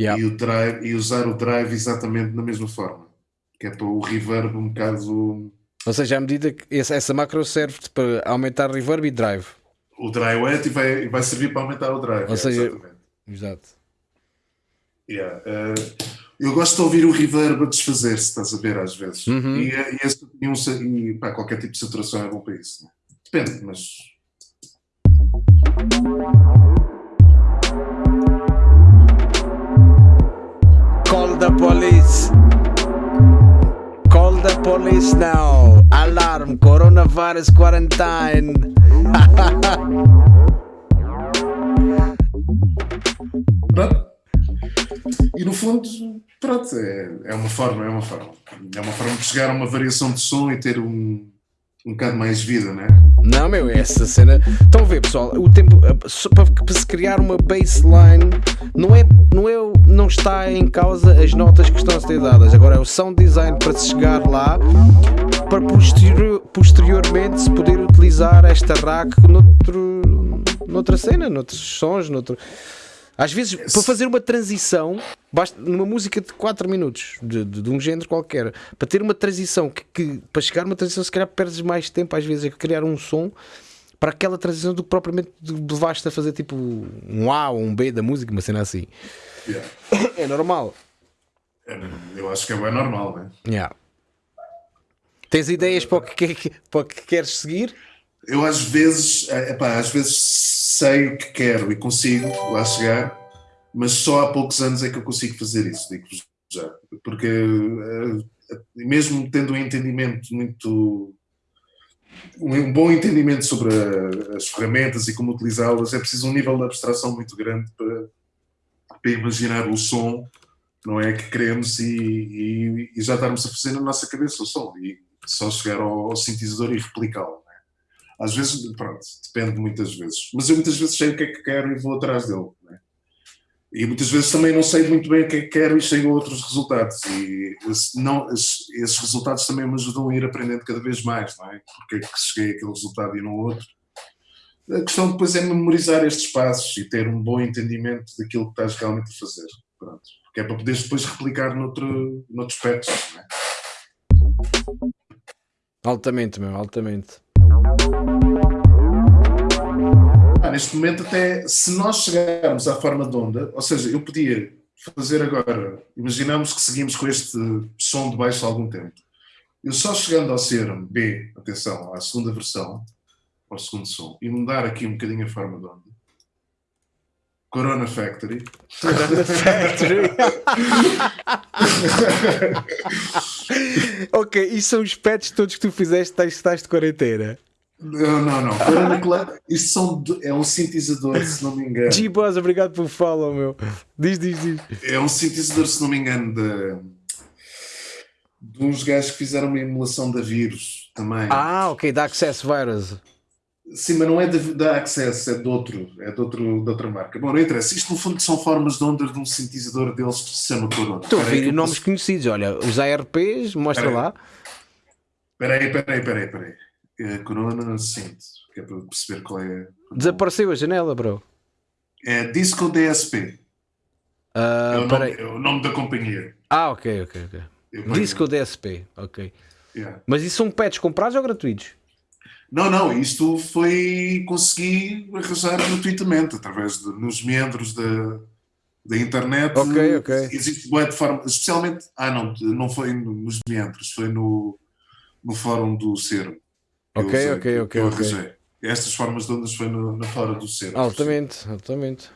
Yeah. e, o drive, e usar o drive exatamente da mesma forma. Que é para o reverb um bocado. Ou seja, à medida que essa, essa macro serve para aumentar reverb e drive. O dry wet e vai, e vai servir para aumentar o drive. Ou é, seja, exatamente. Exato. Yeah, eh, eu gosto de ouvir o reverb a desfazer-se, estás a ver, às vezes. Uhum. E, eh, e, esse- e um e, pá, qualquer tipo de saturação é bom para isso. né? Depende, mas. Call the police. Police now. Alarm, coronavirus quarantine. Pronto. E no fundo, pronto, é, é uma forma, é uma forma. É uma forma de chegar a uma variação de som e ter um, um bocado mais vida, né? Não, meu, essa cena. Estão a ver, pessoal? O tempo para, para se criar uma baseline não é, não é, não está em causa as notas que estão a ser dadas. Agora é o sound design para se chegar lá, para posterior, posteriormente se poder utilizar esta rack noutro, noutra cena, noutros sons, noutro. Às vezes, para fazer uma transição, basta numa música de 4 minutos, de, de- de um género qualquer, para ter uma transição que, que- para chegar a uma transição, se calhar perdes mais tempo, às vezes, a criar um som para aquela transição do que propriamente levaste a fazer tipo um A ou um B da música, uma cena assim. Yeah. É normal. É, eu acho que é bem normal, né? Yeah. Tens ideias para o que, que- para o que queres seguir? Eu às vezes, eh, epá, às vezes sei o que quero e consigo lá chegar, mas só há poucos anos é que eu consigo fazer isso, digo-vos já. Porque eh, mesmo tendo um entendimento muito. um bom entendimento sobre as ferramentas e como utilizá-las, é preciso um nível de abstração muito grande para, para imaginar o som, não é? Que queremos e, e- e já estarmos a fazer na nossa cabeça o som e só chegar ao, ao sintetizador e replicá-lo. Às vezes, pronto, depende muitas vezes. Mas eu muitas vezes sei o que é que quero e vou atrás dele. não é? E muitas vezes também não sei muito bem o que é que quero e chego a outros resultados. E não, esses, resultados também me ajudam a ir aprendendo cada vez mais, não é? Porque é que cheguei àquele resultado e não outro. A questão depois é memorizar estes passos e ter um bom entendimento daquilo que estás realmente a fazer. Pronto. Porque é para poderes depois replicar noutro, noutros aspectos. É? Altamente, meu, altamente. Ah, neste momento, até se nós chegarmos à forma de onda, ou seja, eu podia fazer agora, imaginamos que seguimos com este som de baixo há algum tempo. Eu só chegando ao ser B, atenção, à segunda versão, ao segundo som, e mudar aqui um bocadinho a forma de onda, Corona Factory. Corona Factory. ok, e são os pets todos que tu fizeste estás de quarentena? Não, não, não. Corona isto são, é um sintetizador, se não me engano. G-Boss, obrigado pelo follow, meu. Diz, diz, diz. É um sintetizador, se não me engano, de, de uns gajos que fizeram uma emulação da vírus também. Ah, ok, da Access Virus. Sim, mas não é da Access, é de outro, é de, outro, de outra marca. Bom, não interessa. Isto no fundo são formas de onda de um sintetizador deles que se chama Corona. Estou a ver nomes posso... conhecidos. Olha, os ARPs, mostra peraí. lá. Espera aí, espera aí, espera aí, É Corona Synth, que é para perceber qual é. Desapareceu a janela, bro. É Disco DSP. Uh, é, o nome, é, o nome, da companhia. Ah, ok, ok, ok. Disco DSP, ok. Yeah. Mas isso são pets comprados ou gratuitos? Não, não, isto foi consegui arranjar gratuitamente, através de, nos meandros da, da internet. Ok, ok. Existe boa de forma, especialmente, ah não, não foi nos meandros, foi no, no fórum do Cero. Ok, usei, ok, ok. Eu arranjei. Estas formas de ondas foi no, na fora do Cero. Altamente, altamente.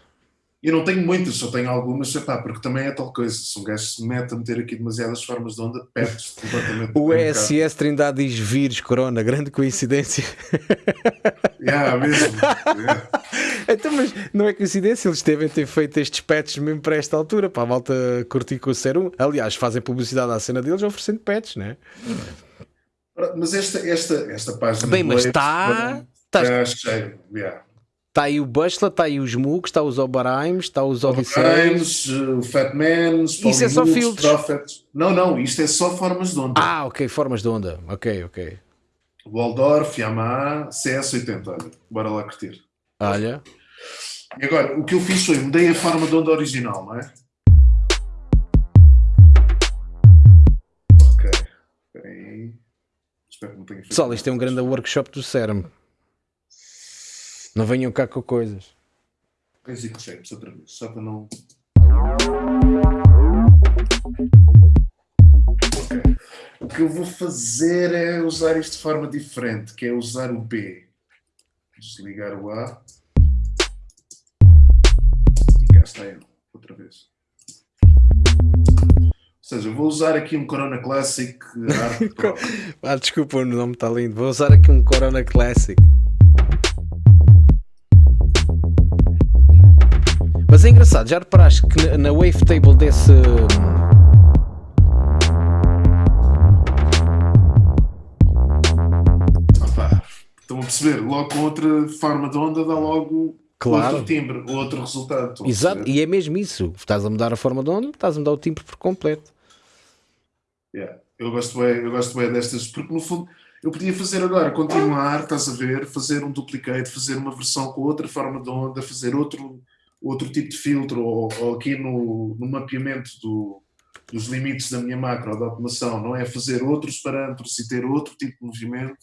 Eu não tenho muitas, só tenho algumas, epá, porque também é tal coisa. Se um gajo se mete a meter aqui demasiadas formas de onda, perdes completamente. O ESS Trindade diz vírus, corona, grande coincidência. Yeah, mesmo. Yeah. então, mas não é coincidência, eles devem ter feito estes patches mesmo para esta altura, para a malta curtir com o Serum. Aliás, fazem publicidade à cena deles oferecendo patches, não é? Mas esta, esta, esta página. Bem, mas está. Está cheio. Yeah. Está aí o Bustler, está aí os Moogs, está os Oberheims, está os Odysseus. o Fatman, Isso é só filtros. Prophets. Não, não, isto é só formas de onda. Ah, ok, formas de onda. Ok, ok. Waldorf, Yamaha, CS80. Olha, bora lá curtir. Olha. E agora, o que eu fiz foi mudei a forma de onda original, não é? Espero que não tenha Pessoal, isto é um grande workshop do CERM. Não venham cá com coisas. Shapes outra vez, só para não. Okay. O que eu vou fazer é usar isto de forma diferente, que é usar o B. Desligar o A. E cá está ele, outra vez. Ou seja, vou usar aqui um Corona Classic Pro. ah, desculpa, o nome está lindo. Vou usar aqui um Corona Classic. Mas é engraçado, já reparaste que na wavetable desse. Opa, estão a perceber? Logo com outra forma de onda dá logo claro. outro timbre, outro resultado. Exato, e é mesmo isso. Estás a mudar a forma de onda, estás a mudar o timbre por completo. Yeah. Eu gosto bem, eu gosto bem destas, porque no fundo eu podia fazer agora, continuar, estás a ver, fazer um duplicate, fazer uma versão com outra forma de onda, fazer outro outro tipo de filtro, ou, ou aqui no, no mapeamento do, dos limites da minha macro de automação, não é fazer outros parâmetros e ter outro tipo de movimento,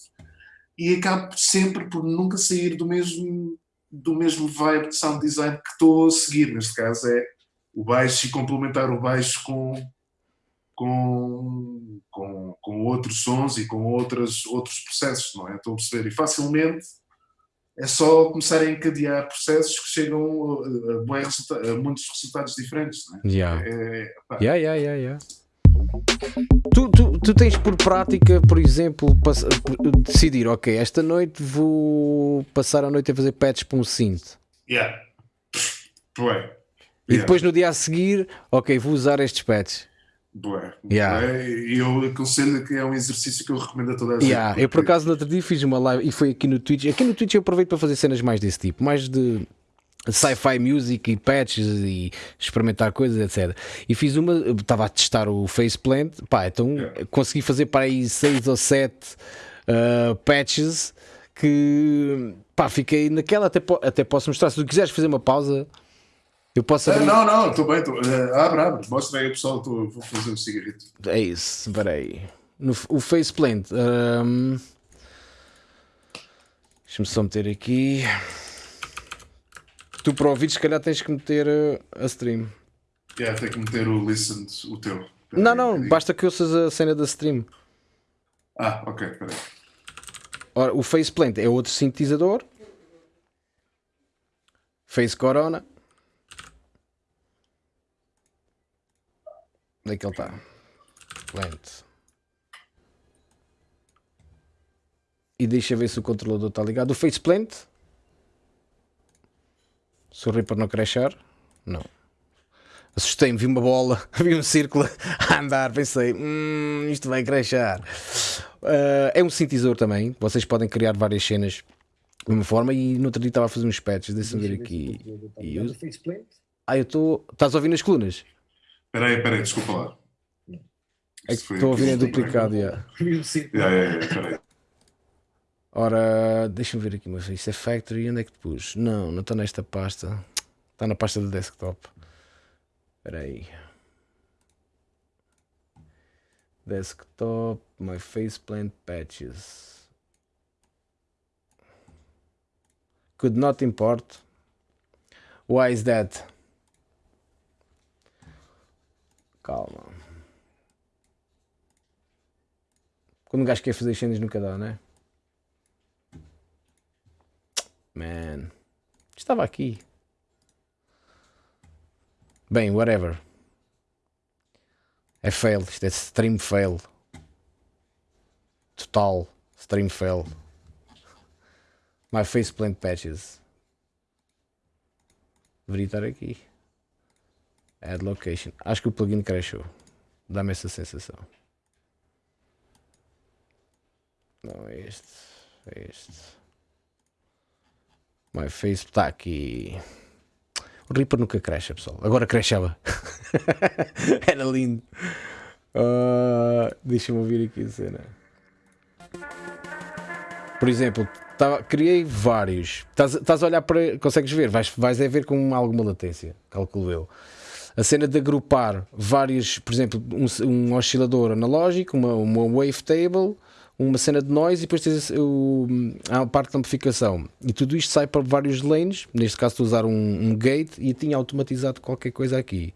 e acabo sempre por nunca sair do mesmo, do mesmo vibe de sound design que estou a seguir. Neste caso é o baixo e complementar o baixo com, com, com, com outros sons e com outras, outros processos, não é? Estou a perceber. E facilmente é só começar a encadear processos que chegam a, a, a muitos resultados diferentes. Não é? Yeah. É, yeah, yeah, yeah, yeah. Tu, tu, tu tens por prática, por exemplo, decidir, ok, esta noite vou passar a noite a fazer patches para um synth. Yeah. Ué. E depois no dia a seguir, ok, vou usar estes patches. Bué, yeah. bué, e eu aconselho que é um exercício que eu recomendo a toda a gente. Yeah. Eu por acaso no outro dia fiz uma live e foi aqui no Twitch. Aqui no Twitch eu aproveito para fazer cenas mais desse tipo, mais de sci-fi music e patches e experimentar coisas, etc. E fiz uma, estava a testar o Faceplant, pá, então yeah. consegui fazer para aí 6 ou 7 uh, patches que pá, fiquei naquela, até, até posso mostrar. Se tu quiseres fazer uma pausa, eu posso abrir... Não, não, estou bem. Tô... Uh, abre, abre. Mostra aí, pessoal. Tô... Vou fazer um cigarrito. É isso. Espera aí. No, o faceplant. Um... Deixa-me só meter aqui. Tu para ouvir, se calhar tens que meter eh, a stream. É, yeah, tem que meter o listen, o teu. não, não, basta que ouças a cena da stream. Ah, ok, peraí. Ora, o faceplant é outro sintetizador. Face Corona. Onde é que ele está? Plant. E deixa ver se o controlador está ligado. O faceplant? O Reaper não crashar? Não. Assustei-me, vi uma bola, vi um círculo a andar, pensei, hum, isto vai crashar. Uh, é um sintetizador também, vocês podem criar várias cenas de uma forma e no outro dia estava a fazer uns patches, deixa-me ver aqui. E eu... Ah, eu estou. Estás a ouvir nas colunas? Espera aí, espera aí, desculpa lá. É que estou a ouvir em duplicado, já. Yeah. Ora, deixa-me ver aqui, mas isto é Factory, onde é que te pus? Não, não está nesta pasta. Está na pasta do desktop. Espera aí. Desktop, my faceplant patches. Could not import. Why is that? Calma. Quando um gajo quer fazer cenas nunca dá, né? Man. Estava aqui. Bem, whatever. É fail. Isto é stream fail. Total. Stream fail. My faceplant patches. Deveria estar aqui. Add location. Acho que o plugin crashou. Dá-me essa sensação. Não, é este. É este. My face está aqui. O Reaper nunca cresce, pessoal. Agora cresceva. Era lindo. Uh, Deixa-me ouvir aqui a cena. Por exemplo, tá, criei vários. Estás a olhar para. Consegues ver? Vais, vais a ver com alguma latência, calculo eu. A cena de agrupar vários, por exemplo, um, um oscilador analógico, uma, uma wavetable uma cena de noise e depois tens o, a parte de amplificação. E tudo isto sai para vários lanes. Neste caso, estou a usar um, um gate e tinha automatizado qualquer coisa aqui.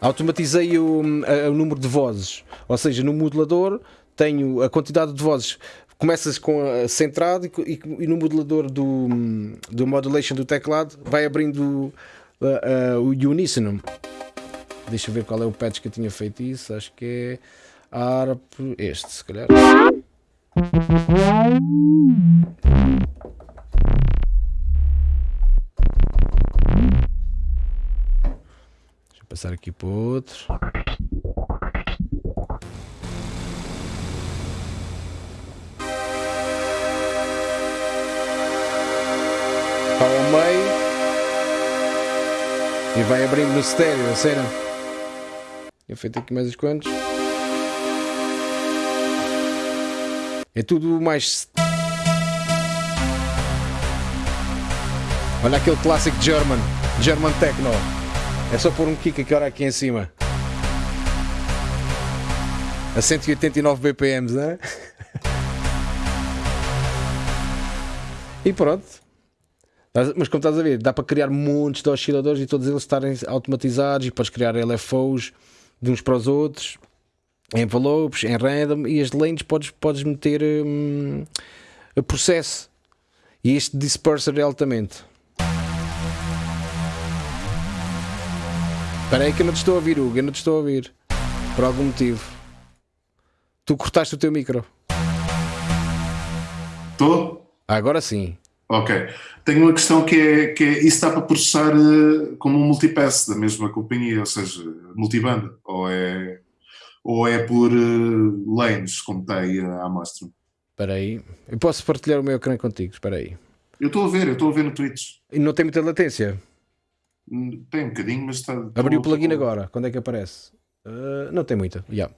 Automatizei o, o número de vozes, ou seja, no modulador tenho a quantidade de vozes começas com a centrado e, e, no modulador do, do modulation do teclado vai abrindo uh, uh, o uníssono. Deixa eu ver qual é o patch que eu tinha feito isso. Acho que é ARP. Este, se calhar. Deixa eu passar aqui para outro. Ao meio e vai abrindo no estéreo a cena. Eu feito aqui mais uns quantos. É tudo mais. Olha aquele clássico German, German Techno. É só pôr um kick aqui, hora aqui em cima. A 189 BPMs, né? e pronto. Mas como estás a ver, dá para criar montes de osciladores e todos eles estarem automatizados e podes criar LFOs de uns para os outros, em envelopes, em random, e as lentes podes, podes meter hum, a processo. E este disperser é altamente. Espera aí que eu não te estou a ouvir, Hugo, eu não te estou a ouvir. Por algum motivo. Tu cortaste o teu micro. Estou? agora sim. Ok. Tenho uma questão que é, que é isso está para processar uh, como um multipass da mesma companhia, ou seja, multibanda, ou é, ou é por uh, lanes, como está aí a amostra? Espera aí. Eu posso partilhar o meu ecrã contigo, espera aí. Eu estou a ver, eu estou a ver no Twitch. E não tem muita latência? Hum, tem um bocadinho, mas está... Abri o plugin agora, quando é que aparece? Uh, não tem muita, yeah.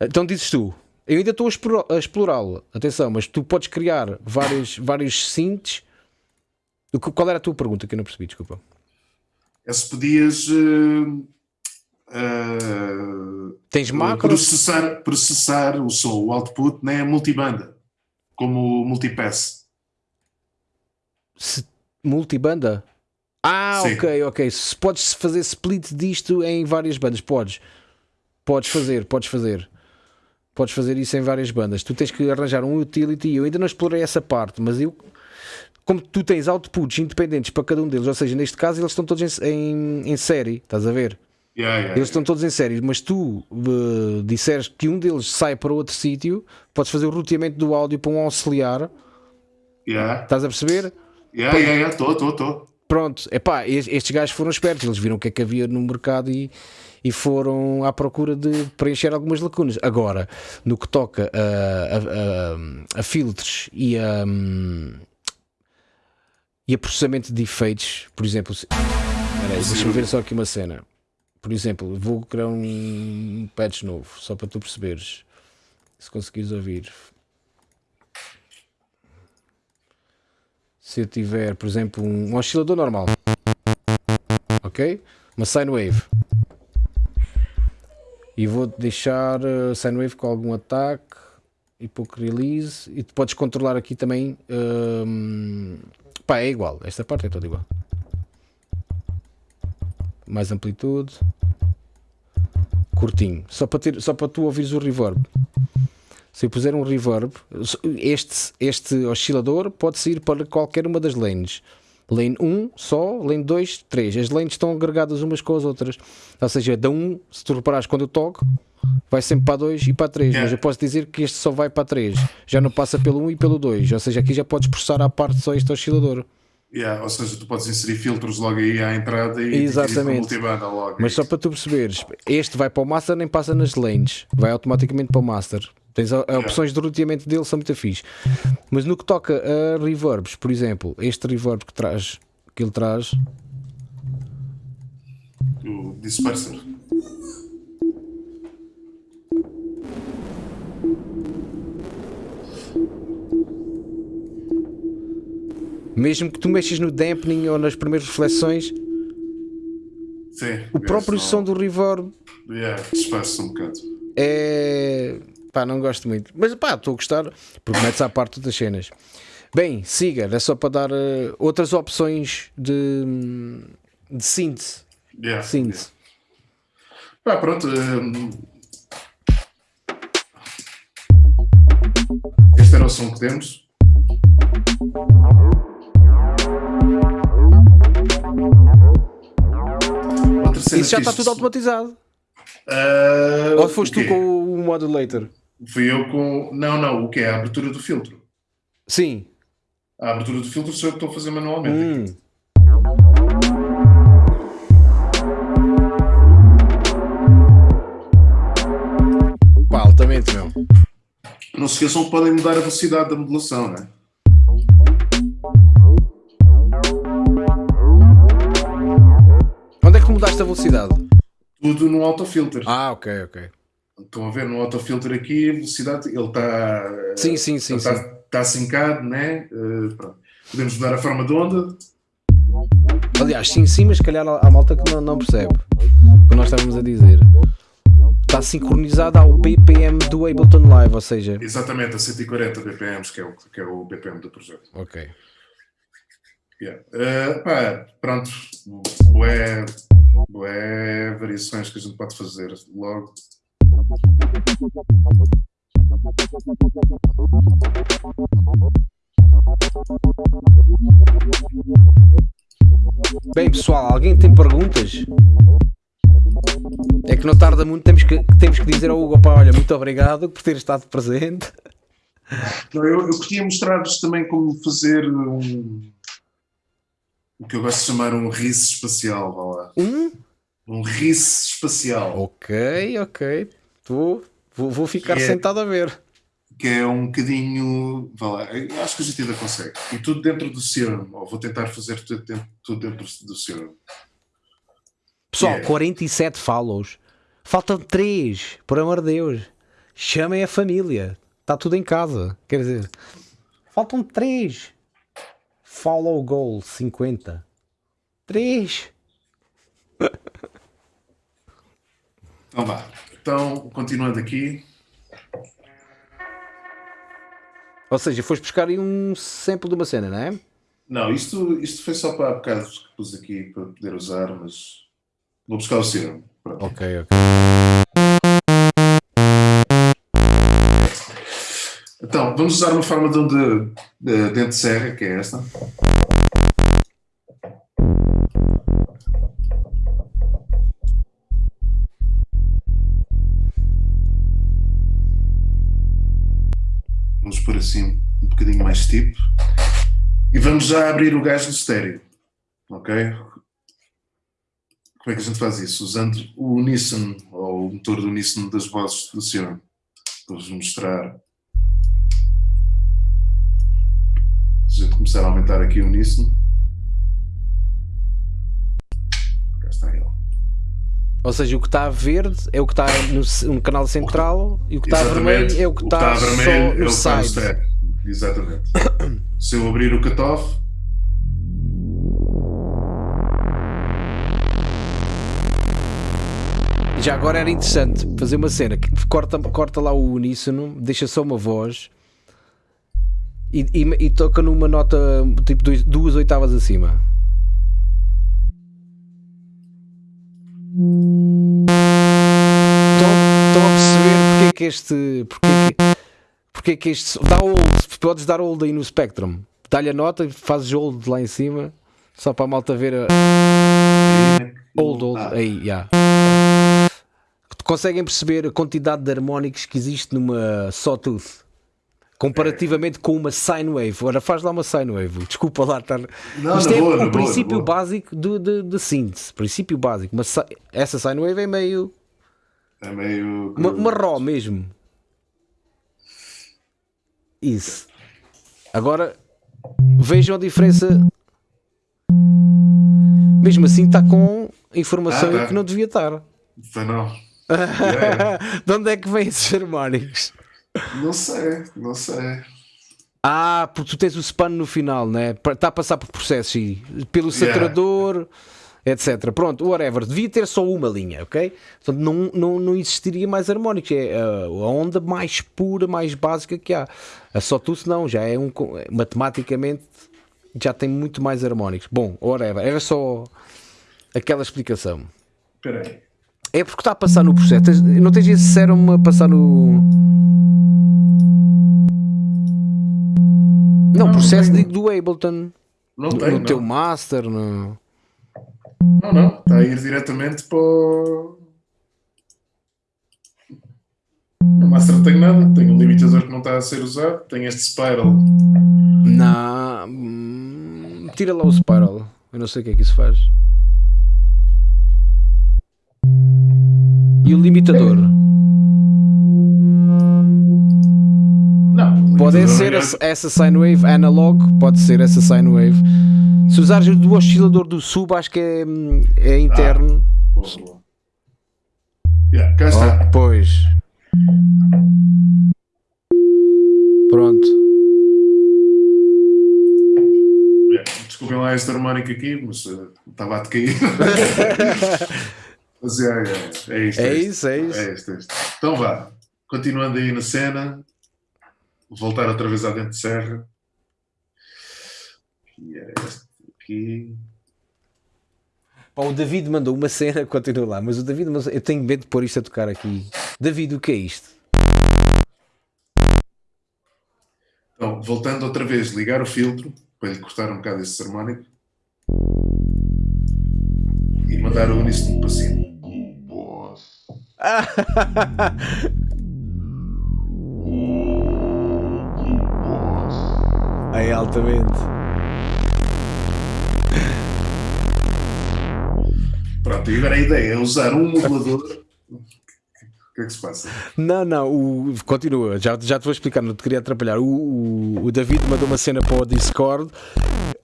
Então dizes tu, eu ainda estou a explorá-lo, atenção, mas tu podes criar vários, vários synths. Qual era a tua pergunta que eu não percebi? Desculpa. É se podias. Uh, uh, Tens macro? Processar, processar o som, o output, né, multibanda, como multipass. Se, multibanda? Ah, Sim. ok, ok. Se podes fazer split disto em várias bandas, podes. Podes fazer, podes fazer podes fazer isso em várias bandas. Tu tens que arranjar um utility. Eu ainda não explorei essa parte, mas eu como tu tens outputs independentes para cada um deles, ou seja, neste caso eles estão todos em, em, em série, estás a ver? Yeah, yeah, Eles estão todos em série, mas tu uh, disseres que um deles sai para outro sítio, podes fazer o roteamento do áudio para um auxiliar, yeah. estás a perceber? Yeah, yeah, yeah. Tô, tô, tô. Pronto, epá, es- estes gajos foram espertos, eles viram o que é que havia no mercado e, e foram à procura de preencher algumas lacunas. Agora, no que toca a, a- a- a filtros e a, hum, e a processamento de efeitos, por exemplo, deixa-me ver só aqui uma cena. Por exemplo, vou criar um patch novo, só para tu perceberes, se conseguires ouvir. se eu tiver, por exemplo, um oscilador normal, ok? Uma sine wave, e vou deixar a sine wave com algum ataque e pouco release, e tu podes controlar aqui também. hum, pá, é igual, esta parte é toda igual. Mais amplitude, curtinho, só para, ter, só para tu ouvires o reverb. Se eu puser um reverb, este, este oscilador pode sair para qualquer uma das lanes. Lane 1 só, lane 2, 3. As lanes estão agregadas umas com as outras. Ou seja, da 1, se tu reparares quando eu toco, vai sempre para a 2 e para a 3. Yeah. Mas eu posso dizer que este só vai para a 3. Já não passa pelo 1 e pelo 2. Ou seja, aqui já podes processar à parte só este oscilador. Yeah, ou seja, tu podes inserir filtros logo aí à entrada e Exatamente. logo. Mas só para tu perceberes, este vai para o master nem passa nas lanes, vai automaticamente para o master. Tens a opções de roteamento dele são muito fixe. Mas no que toca a reverbs, por exemplo, este reverb que traz, que ele traz, O disperser. Mesmo que tu mexas no dampening ou nas primeiras reflexões, Sim. o próprio som do reverb Yeah, dispersa um bocado. é. pá, não gosto muito. Mas pá, estou a gostar, porque metes à parte das cenas. Bem, siga, é só para dar eh, outras opções de, de síntese. Yeah. síntese. Pá, pronto. hum, Este era o som que temos. Cena Isso já está tudo automatizado. Ah, Ou foste tu com o modulator? Fui eu com. Não, não, o que é? A abertura do filtro. Sim. A abertura do filtro sou eu que estou a fazer manualmente. Hum. Pá, altamente, meu. Não se esqueçam que podem mudar a velocidade da modulação, né? Onde é que mudaste a velocidade? Tudo no autofilter. Ah, ok, ok. Estão a ver no autofilter aqui, a velocidade, ele está. Sim, sim, sim, ele sim. está, está sincado, né? Pronto. Podemos mudar a forma de onda. Aliás, sim, sim, mas se calhar há malta que não, não percebe o que nós estávamos a dizer. Está sincronizado ao BPM do Ableton Live, ou seja, Exatamente a 140 BPMs, que é o, que é o BPM do projeto. ok. Yeah. Eh, pá, pronto. Bué, bué variações que a gente pode fazer logo. Bem, pessoal, alguém tem perguntas? É que não tarda muito, temos que, temos que dizer ao Hugo, pá, olha, muito obrigado por ter estado presente. Eu, eu queria mostrar-vos também como fazer um. O que eu gosto de chamar um rice espacial, vá lá. Um? Um rice espacial. Ok, ok. Tô, vou, vou ficar Que é- sentado a ver. que é um bocadinho. Vá lá, acho que a gente ainda consegue. E tudo dentro do Serum. Ou vou tentar fazer tudo dentro, tudo dentro do Serum. Pessoal, Yeah. 47 follows. Faltam 3, por amor de Deus. Chamem a família. Está tudo em casa. Quer dizer, faltam 3. Follow goal 50. 3. Então vá. Então, continuando aqui. Ou seja, foste buscar aí um sample de uma cena, não é? Não, isto, isto foi só para há bocado que pus aqui para poder usar, mas vou buscar o Serum. Ok, ok. Então, vamos usar uma forma de, de, de dente de serra, que é esta. Vamos pôr assim um bocadinho mais tipo. E vamos já abrir o gás do estéreo. Ok? Como é que a gente faz isso? Usando o uníssono, ou o motor do uníssono das vozes do Sion. Vou-vos mostrar. Se a gente começar a aumentar aqui o uníssono. Cá está ele. Ou seja, o que está verde é o que está no, no canal central e o que está vermelho é o que está, o que está só vermelho é o que está no. Exatamente. Se eu abrir o cutoff, Já agora era interessante fazer uma cena que corta, corta lá o uníssono, deixa só uma voz e, e- e toca numa nota tipo dois- duas oitavas acima. Estão, a perceber porque é que este. Porque é que, porque é que este. Dá hold, podes dar hold aí no Spectrum. Dá-lhe a nota, fazes hold lá em cima, só para a malta ver a. Hold, hold, Ah, aí, já. Conseguem perceber a quantidade de harmónicos que existe numa Sawtooth? Comparativamente com uma sine wave. Ora, faz lá uma sine wave. Desculpa lá estar. Não, Isto é boa, o princípio boa. básico de, de, de synth. Princípio básico. Uma si- essa sine wave é meio. É meio. Uma, uma raw mesmo. Isso. Agora vejam a diferença. Mesmo assim está com informação Ah, tá. que não devia estar. Não. Yeah. de onde é que vêm esses harmónicos? Não sei, não sei. Ah, porque tu tens o span no final, né? Está a passar por processos e pelo saturador, etc. Pronto, whatever. Devia ter só uma linha, ok? Portanto, não, não, não existiria mais harmónicos. É uh, a onda mais pura, mais básica que há. A Sawtooth não, já é um. matematicamente já tem muito mais harmónicos. Bom, whatever. Era só aquela explicação. Espera aí. É porque está a passar no processo. Não tens esse serum a passar no. Não, Não, processo não do Ableton. Não No, tem, no não. teu master. No... Não, não. Está a ir diretamente para o. No Master não tenho nada. Tenho um limitador que não está a ser usado. Tenho este Spiral. Na... hum, Tira lá o spiral. Eu não sei o que é que isso faz. E o limitador? Não. O Pode limitador ser é- essa- sine wave analog, pode ser essa sine wave. Se usares o do oscilador do sub, acho que é, é interno. Boa, boa. Yeah, cá está. Oh, pois. Pronto. Yeah. Desculpem lá este harmónico aqui, mas eh, estava a decair. mas é, é, é isto. É isto. isso, é isso. É isto, é isto. Então vá, continuando aí na cena, voltar outra vez à dente de serra. E é este aqui. Pá, o David mandou uma cena, continua lá, mas o David, mas eu tenho medo de pôr isto a tocar aqui. David, o que é isto? Então, voltando outra vez, ligar o filtro para lhe cortar um bocado esse harmónico e mandar o uníssono para cima. Aí, altamente. Pronto, e agora a ideia é usar um modulador. O que é que se passa? Não, não, o, continua, já, já te vou explicar, não te queria atrapalhar. O, o, o David mandou uma cena para o Discord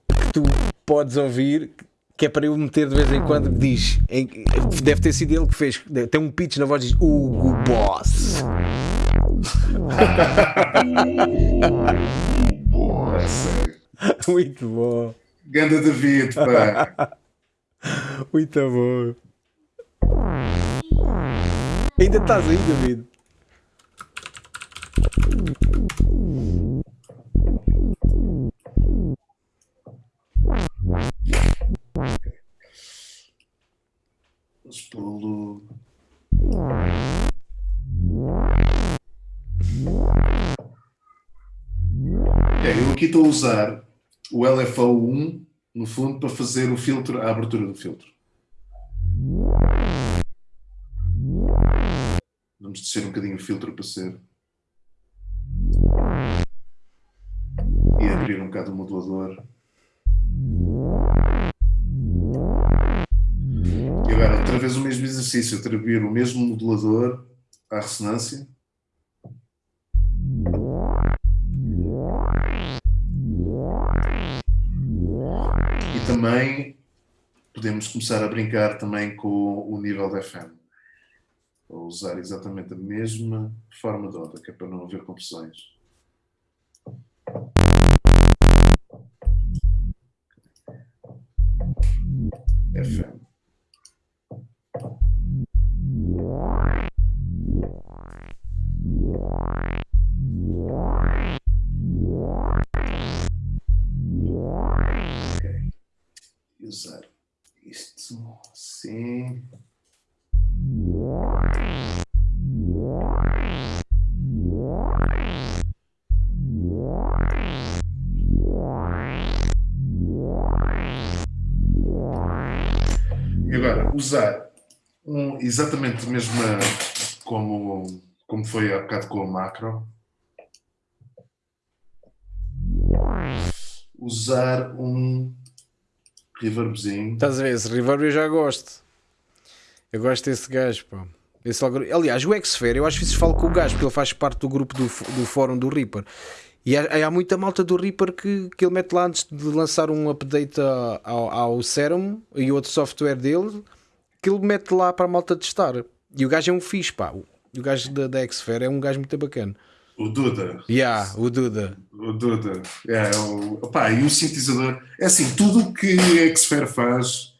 que tu podes ouvir, que é para eu meter de vez em quando, diz, em- deve ter sido ele que fez, tem um pitch na voz, diz Hugo Boss. Muito bom, Ganda David, pá. muito bom. Ainda estás aí, David? Vamos pô-lo. Aqui estou a usar o LFO1 no fundo para fazer o filtro, a abertura do filtro. Vamos descer um bocadinho o filtro para ser. E abrir um bocado o modulador. E agora, outra vez o mesmo exercício, atribuir o mesmo modulador à ressonância. Também podemos começar a brincar também com o nível da FM. Vou usar exatamente a mesma forma de onda, que é para não haver confusões. FM. Ok. Usar isto assim. E agora, usar um, exatamente a mesma como, como foi há bocado com a macro. Usar um reverbzinho. Estás a ver? Esse reverb eu já gosto. Eu gosto desse gajo, pá. Esse Aliás, o Xfer, eu às vezes falo com o gajo, porque ele faz parte do grupo do, do fórum do Reaper. E há, há muita malta do Reaper que, que ele mete lá antes de lançar um update ao, ao Serum e outro software dele, que ele mete lá para a malta testar. E o gajo é um fixe, pá. O gajo da, da Xfer é um gajo muito bacana. O Duda. Yeah, o Duda. O Duda. É, o, opá, e o sintetizador. É assim, tudo o que a Xfer faz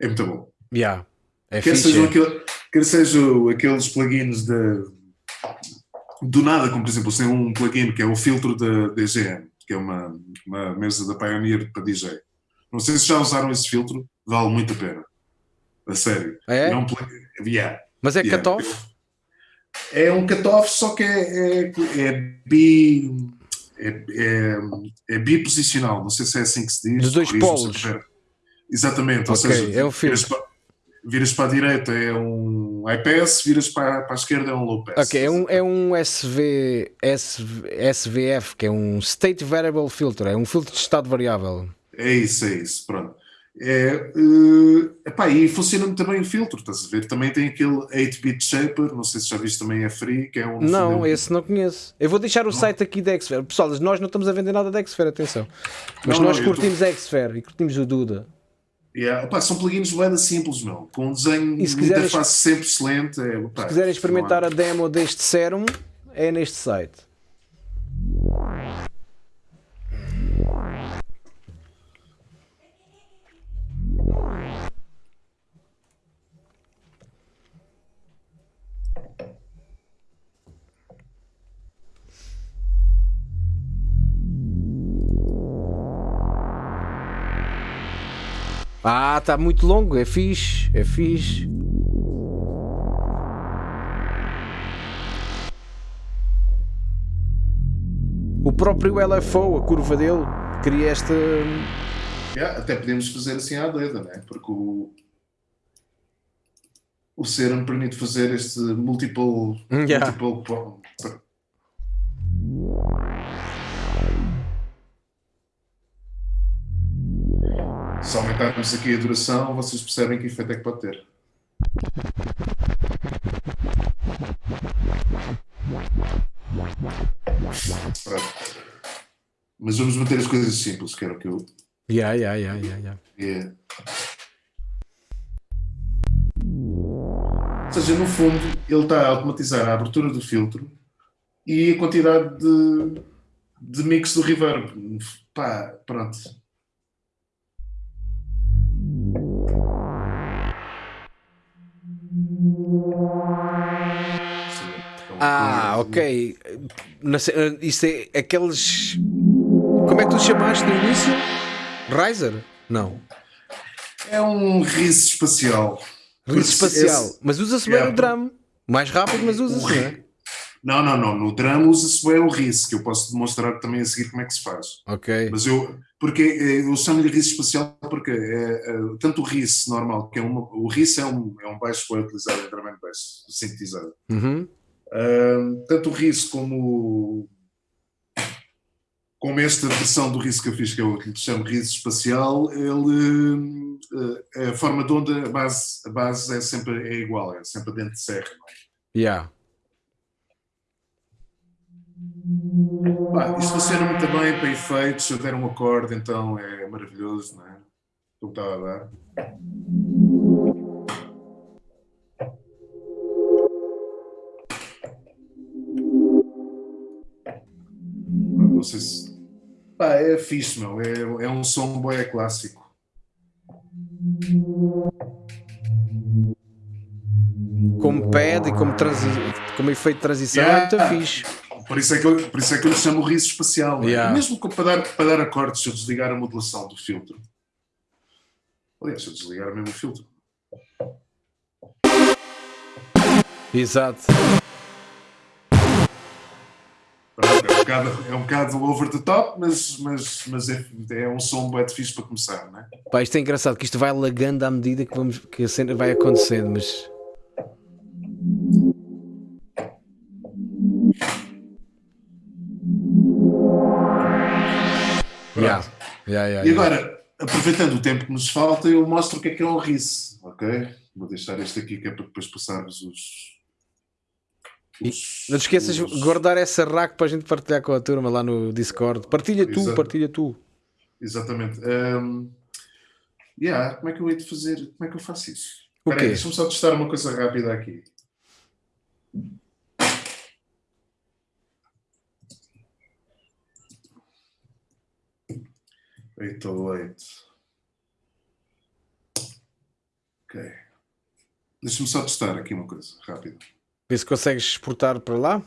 é muito bom. Yeah. É Quer fixe. sejam, é. aquele, quer sejam aqueles plugins de, do nada, como por exemplo, tem um plugin que é o filtro da DGM, que é uma, uma mesa da Pioneer para DJ. Não sei se já usaram esse filtro, vale muito a pena. A sério. É? um plugin. Yeah. Mas é Yeah. cut-off? É um cut-off, só que é, é, é bi. É, é, é biposicional, não sei se é assim que se diz. Dos dois polos. Exatamente, ou Ok, seja, é um viras para, viras para a direita é um pass, viras para, para a esquerda é um low pass. Ok, é um, é um SV, SV, SVF, que é um State Variable Filter, é um filtro de estado variável. É isso, é isso, pronto. É, eh, epá, e funciona também o filtro, estás a ver? Também tem aquele 8-bit shaper, não sei se já viste também é free, que é um. Não, um- esse não conheço. Eu vou deixar o site aqui da Xfer. Pessoal, nós não estamos a vender nada da Xfer, atenção. Mas Não, nós não, curtimos a Xfer e curtimos o Duda. Yeah, opá, são plugins bem simples, meu, com um desenho E se de quiseres- interface sempre excelente. É, opá, Se quiserem não experimentar a demo deste Serum, é neste site. Ah, está muito longo, é fixe, é fixe. O próprio LFO, a curva dele, cria esta. Yeah, até podemos fazer assim à doida, né? Porque o, o Serum permite fazer este multiple. Yeah. multiple Se aumentarmos aqui a duração, vocês percebem que efeito é que pode ter. Pronto. Mas vamos manter as coisas simples, que era o que eu Yeah, yeah, yeah, yeah, yeah. é. Ou seja, no fundo, ele está a automatizar a abertura do filtro e a quantidade de, de mix do reverb. Pá, pronto. Ah, ok. Eh, Isso é aqueles. Como é que tu chamaste no início? Riser? Não. É um riso espacial. Riso espacial. esse- Mas usa-se bem Yeah. o drum. Mais rápido, mas usa-se, não é? Não, não, não. No drum usa-se o RIS, que eu posso demonstrar também a seguir como é que se faz. Ok. Mas eu, porque eh, eu chamo-lhe RIS espacial porque é, é, tanto o RIS normal, que é uma, o RIS é um, é um baixo que é utilizado em drum and bass, sintetizado. Uhum. Um, tanto o RIS como como esta versão do RIS que eu fiz, que eu lhe chamo RIS espacial, ele, a forma de onda, a base, a base é sempre é igual, é sempre dentro de serra. Não é? Yeah. Pá, isto funciona muito bem para efeitos, se eu der um acorde, então é maravilhoso, não é? O que estava a dar. Não sei se. Pá, é fixe, meu. É, é um som boé clássico. Como pad e como, como efeito de transição Yeah. é muito fixe. Por isso é que eu, por isso é que eu lhe chamo riso espacial. é? Yeah. Mesmo para dar, para dar acordes, se eu desligar a modulação do filtro. Aliás, se eu desligar mesmo o filtro. Exato. É um bocado, é um bocado over the top, mas, mas, mas é, é um som bem fixe para começar, não é? Pá, isto é engraçado que isto vai lagando à medida que, vamos, que a cena vai acontecendo, mas. Yeah. Yeah, yeah, E agora, aproveitando o tempo que nos falta, eu mostro o que é que é um RIS, ok? Vou deixar este aqui que é para depois passarmos os. os- Não te esqueças de os- guardar essa rack para a gente partilhar com a turma lá no Discord. Partilha tu, Exato. partilha tu. Exatamente. Um, yeah, como é que eu hei de fazer? Como é que eu faço isso? O Espera aí? Deixa-me só testar uma coisa rápida aqui. Eight oh eight. Ok. Deixa-me só testar aqui uma coisa rápida. Vê se consegues exportar para lá.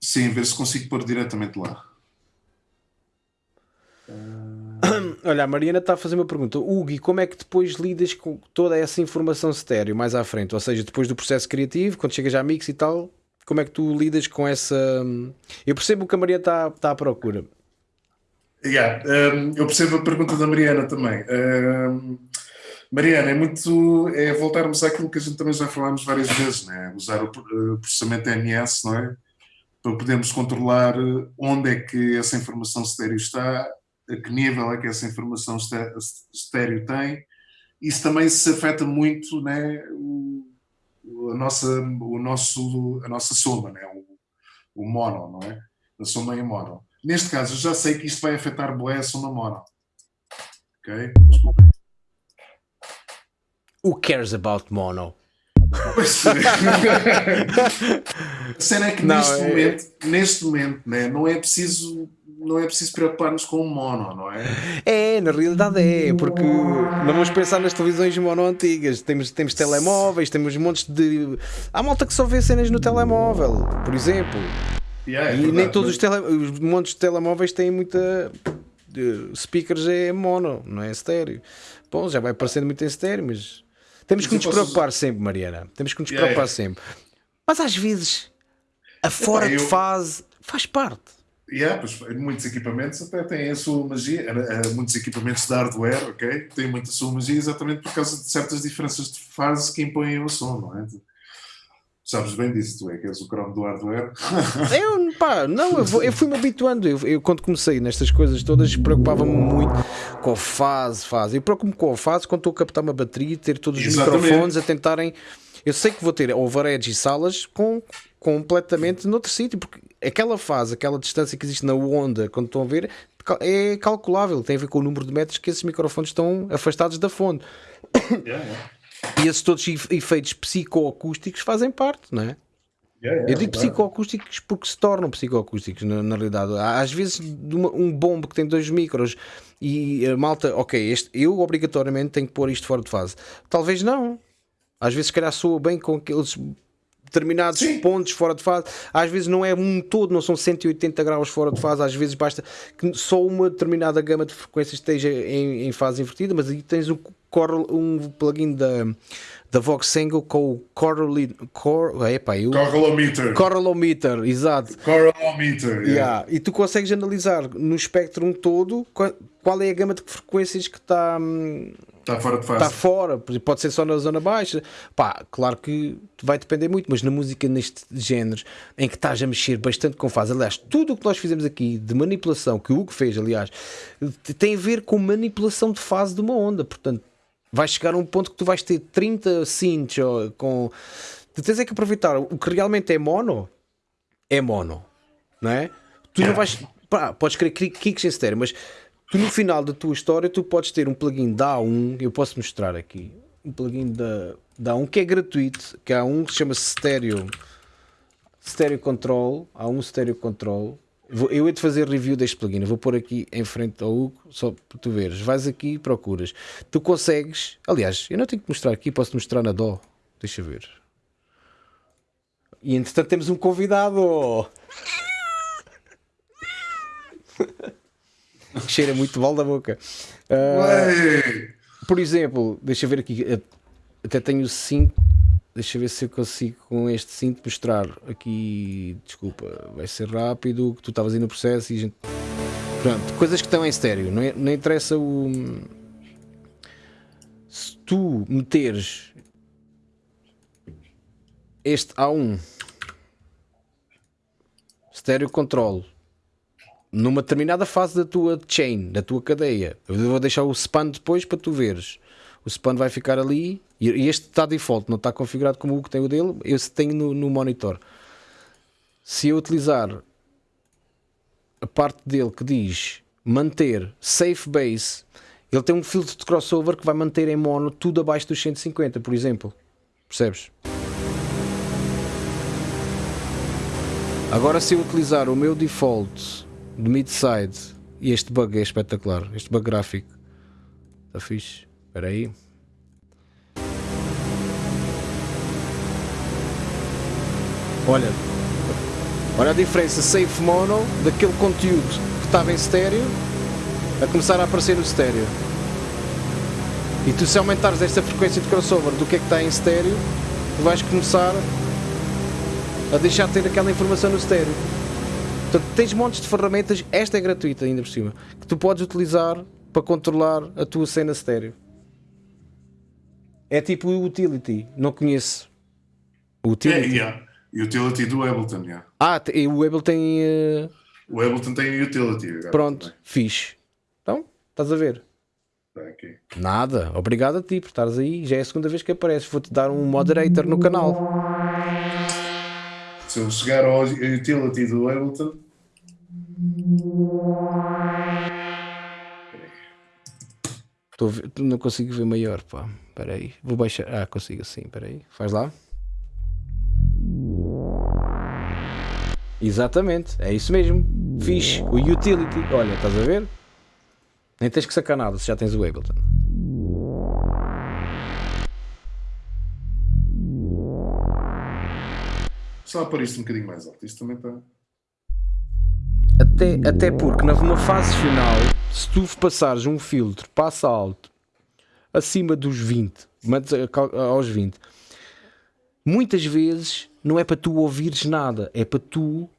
Sim, ver se consigo pôr diretamente lá. Olha, a Mariana está a fazer uma pergunta. Hugo, e como é que depois lidas com toda essa informação estéreo mais à frente? Ou seja, depois do processo criativo, quando chegas à mix e tal, como é que tu lidas com essa. Eu percebo o que a Mariana está, está à procura. Yeah, um, eu percebo a pergunta da Mariana também. Um, Mariana, é muito. É voltarmos àquilo que a gente também já falámos várias vezes, né? usar o uh, processamento MS, não é? Para podermos controlar onde é que essa informação estéreo está, a que nível é que essa informação esté- estéreo tem. Isso também se afeta muito né? o- a, nossa, o nosso, a nossa soma, né? o, o mono, não é? A soma em mono. Neste caso, eu já sei que isto vai afetar bué a soma mono. Ok? Desculpem. Who cares about mono? Pois. A cena é que Não, neste é- momento, neste momento, né, não é preciso não é preciso preocupar-nos com o mono, não é? É, na realidade é, porque não vamos pensar nas televisões mono antigas. Temos, temos telemóveis, temos montes de. Há malta que só vê cenas no telemóvel, por exemplo. Yeah, é e verdade, nem todos mas- os, tele... os montes de telemóveis têm muita. de- Speakers é mono, não é estéreo. Bom, já vai parecendo muito em estéreo, mas. Temos que nos preocupar sempre, Mariana. Temos que nos Yeah, preocupar sempre. Mas às vezes, a fora de eu- fase faz parte. Yeah, pois, muitos equipamentos até têm a sua magia, eh, eh, muitos equipamentos de hardware, ok? Têm muita sua magia exatamente por causa de certas diferenças de fase que impõem o som, não é? Sabes bem disso, tu é que és o cromo do hardware. Eu, pá, não, eu, vou- eu fui-me habituando. Eu, eu, quando comecei nestas coisas todas, preocupava-me muito com a fase, fase. Eu preocupo-me com a fase quando estou a captar uma bateria, ter todos os Exatamente. microfones a tentarem. Eu sei que vou ter overheads e salas com, completamente noutro sítio, porque aquela fase, aquela distância que existe na onda, quando estão a ver, é calculável. Tem a ver com o número de metros que esses microfones estão afastados da fonte. Yeah, yeah. E esses todos efe- efeitos psicoacústicos fazem parte, não é? Yeah, yeah, Eu digo claro. psicoacústicos porque se tornam psicoacústicos na, na realidade. Às vezes uma- um bombo que tem dois micros e a malta, ok, este, eu obrigatoriamente tenho que pôr isto fora de fase. Talvez não. Às vezes se calhar soa bem com aqueles determinados Sim. pontos fora de fase. Às vezes não é um todo, não são 180 graus fora de fase. Às vezes basta que só uma determinada gama de frequências esteja em, em fase invertida, mas aí tens um, um plugin da, da Voxengo com o Correlin, cor, epá, eu, Correlometer. Correlometer, exato. Correlometer. Yeah. Yeah. E tu consegues analisar no espectro todo qual, qual é a gama de frequências que está Está fora de fase. está fora, pode ser só na zona baixa. Pá, claro que vai depender muito, mas na música neste género em que estás a mexer bastante com fase, aliás, tudo o que nós fizemos aqui de manipulação, que o Hugo fez, aliás, tem a ver com manipulação de fase de uma onda, portanto, vais chegar a um ponto que tu vais ter 30 synths com. Tu tens é que aproveitar o que realmente é mono, é mono, não é? Tu não vais. Pá, podes querer ki- kicks em estéreo, mas tu no final da tua história tu podes ter um plugin da A1, eu posso mostrar aqui, um plugin da, da A1 que é gratuito, que há um que se chama Stereo, Stereo Control, há um Stereo Control. Vou- Eu hei de fazer review deste plugin, eu vou pôr aqui em frente ao Hugo, só para tu veres. Vais aqui e procuras. Tu consegues, aliás, eu não tenho que mostrar aqui, posso mostrar na dó. Deixa ver. E entretanto temos um convidado. que cheira muito mal da boca. Ué! por exemplo, deixa eu ver aqui. eh, Até tenho o cinto. Deixa eu ver se eu consigo com este cinto mostrar aqui. Desculpa, vai ser rápido. Que tu estavas aí no processo e a gente. Pronto, coisas que estão em estéreo. Não, é- não interessa o. Se tu meteres este A1 estéreo control numa determinada fase da tua chain, da tua cadeia. Eu vou deixar o span depois para tu veres. O span vai ficar ali e este está default, não está configurado como o que tem o dele. Esse tenho no, no monitor. Se eu utilizar a parte dele que diz manter safe base, ele tem um filtro de crossover que vai manter em mono tudo abaixo dos 150, por exemplo. Percebes? Agora, se eu utilizar o meu default de mid-side, e este bug é espetacular, este bug gráfico está fixe. Espera aí. Olha, olha a diferença safe mono daquele conteúdo que estava em estéreo a começar a aparecer no estéreo. E tu, se aumentares esta frequência de crossover do que é que está em estéreo, tu vais começar a deixar de ter aquela informação no estéreo. Portanto, tens montes de ferramentas, esta é gratuita ainda por cima, que tu podes utilizar para controlar a tua cena estéreo. É tipo o utility, não conheço. É, utility. yeah. Utility do Ableton, yeah. Ah, te- o Abel tem. eh, O Ableton tem utility. pronto, também. fixe. Então, estás a ver? Está aqui. Nada, obrigado a ti por estares aí. Já é a segunda vez que apareces. Vou-te dar um moderator no canal. Se eu chegar ao utility do Ableton. Não consigo ver maior, pá. Espera aí. Vou baixar. Ah, consigo assim. Espera aí. Faz lá. Exatamente. É isso mesmo. Fixe. O utility. Olha, estás a ver? Nem tens que sacar nada se já tens o Ableton. Só para isto um bocadinho mais alto. Isto também está. Até, até porque numa fase final, se tu passares um filtro, passa alto, acima dos 20, mantes a cal- aos 20, muitas vezes não é para tu ouvires nada, é para tu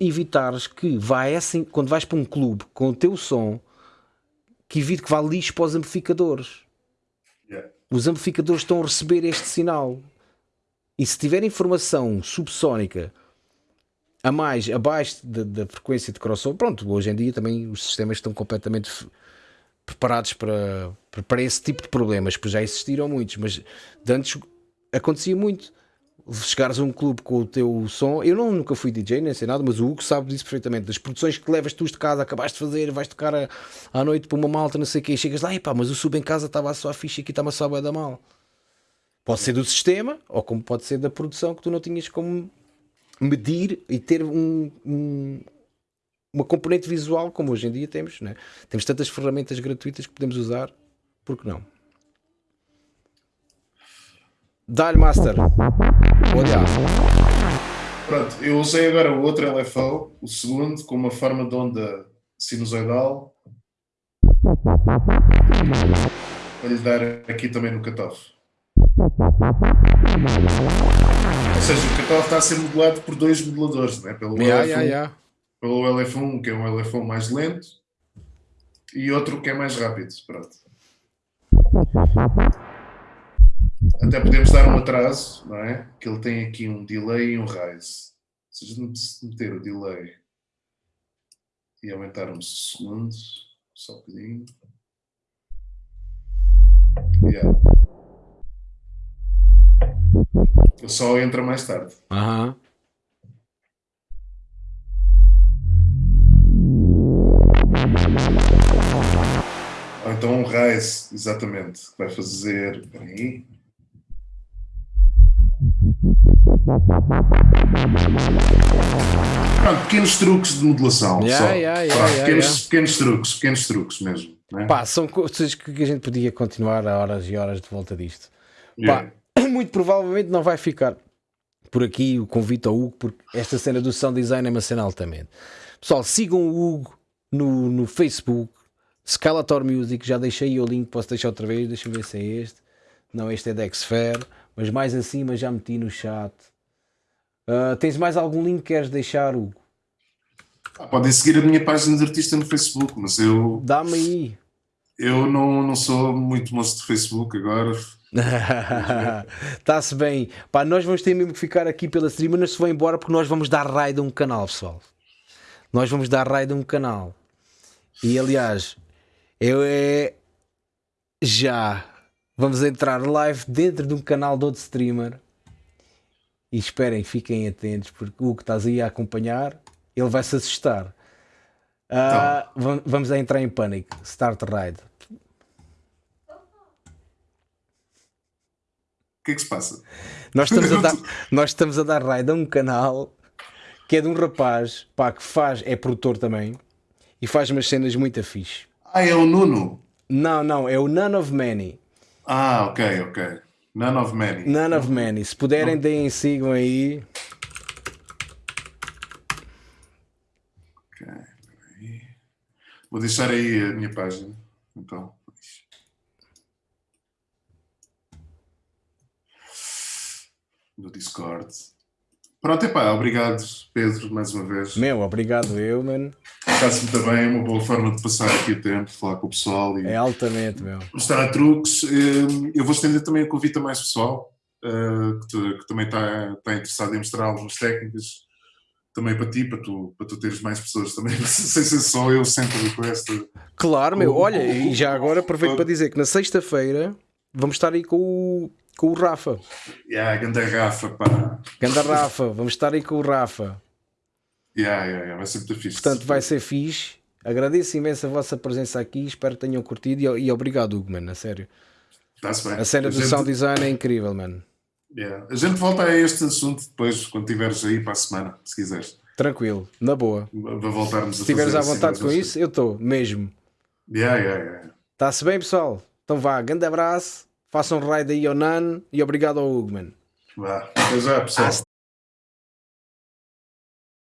evitares que vá assim, quando vais para um clube com o teu som, que evite que vá lixo para os amplificadores. Yeah. Os amplificadores estão a receber este sinal. E se tiver informação subsónica a mais, abaixo da, da frequência de crossover, pronto, hoje em dia também os sistemas estão completamente preparados para, para- esse tipo de problemas, pois já existiram muitos, mas de antes acontecia muito. Chegares a um clube com o teu som, eu não, nunca fui DJ nem sei nada, mas o Hugo sabe disso perfeitamente. Das produções que levas tu de casa, acabaste de fazer, vais tocar a- à noite para uma malta, não sei o quê, e chegas lá, e pá, mas o sub em casa estava a ficha aqui está-me a só a da mal. Pode ser do sistema, ou como pode ser da produção que tu não tinhas como medir e ter um, um- uma componente visual como hoje em dia temos, né? temos tantas ferramentas gratuitas que podemos usar, por que não? Dá-lhe Master. Olha, Pronto, eu usei agora o outro LFO, o segundo, com uma forma de onda sinusoidal. Para lhe dar aqui também no cutoff. Ou seja, o catálogo está a ser modelado por dois modeladores, né? pelo, Yeah, LF1, yeah, yeah. pelo LF1, que é um LF1 mais lento, e outro que é mais rápido. Pronto. Até podemos dar um atraso, não é? Que ele tem aqui um delay e um rise. Se a gente meter o delay e aumentarmos o segundo, só um bocadinho. Yeah. Ele só entra mais tarde. Aham. Ou então um rise, exatamente. que Vai fazer. Espera aí. Pronto, pequenos truques de modulação. Yeah, só. yeah, yeah, Pronto, pequenos, pequenos truques, pequenos truques mesmo. Né? Pá, são coisas que a gente podia continuar a horas e horas de volta disto. Pá, muito provavelmente não vai ficar por aqui o convite ao Hugo, porque esta cena do sound design é uma cena altamente. Pessoal, sigam o Hugo no, no Facebook, Scalator Music, já deixei o link, posso deixar outra vez, deixa-me ver se é este. Não, este é da Xfer, mas mais acima já meti no chat. Ah, tens mais algum link que queres deixar, Hugo? Ah, Podem seguir a minha página de artista no Facebook, mas eu, Dá-me aí. eu não, não sou muito moço de Facebook agora. Está-se bem. Pá, nós vamos ter mesmo que ficar aqui pela stream, mas não se vão embora porque nós vamos dar raid a um canal, pessoal. Nós vamos dar raid a um canal. E aliás, eu é já vamos entrar live dentro de um canal de outro streamer. E esperem, fiquem atentos, porque o que estás aí a acompanhar, ele vai se assustar. Vam- Vamos entrar em pânico. Start raid. Que é que se passa? Nós estamos a dar, nós estamos a dar raid a um canal que é de um rapaz pá, que faz, é produtor também e faz umas cenas muito fixe. Ah, é o Nuno. Não, não, é o None of Many. Ah, ok, ok. None of many. None of Many. Se puderem, deem, sigam aí. Ok, peraí. Vou deixar aí a minha página. Então. No Discord. Pronto, epá, obrigado, Pedro, mais uma vez. Meu, obrigado eu, mano. Está-se muito bem, é uma boa forma de passar aqui o tempo, falar com o pessoal e É altamente, meu. mostrar truques. Eh, Eu vou estender também o convite a mais pessoal eh, que, que também está, está interessado em mostrar algumas técnicas. Também para ti, para tu, para tu teres mais pessoas também, sem ser só eu sempre esta. Claro, meu. Olha, e já agora aproveito para dizer que na sexta-feira vamos estar aí com o, com o Rafa. Yeah, a grande Rafa, pá. Ganda Rafa, vamos estar aí com o Rafa. Yeah, yeah, yeah, vai ser muito fixe. Portanto, vai ser fixe. Agradeço imenso a vossa presença aqui. Espero que tenham curtido. E, e obrigado, Hugo, mano. A sério. Está-se bem. A cena do gente- sound design é incrível, mano. yeah. A gente volta a este assunto depois, quando estiveres aí para a semana, se quiseres. Tranquilo, na boa. Para voltarmos a Se estiveres fazer à assim vontade mais com isso, eu estou, mesmo. Yeah, yeah, yeah. Está-se bem, pessoal? Então vá, grande abraço. Façam um raid aí ao Nan e obrigado ao Hugo, mano. Vá. Até já, pessoal.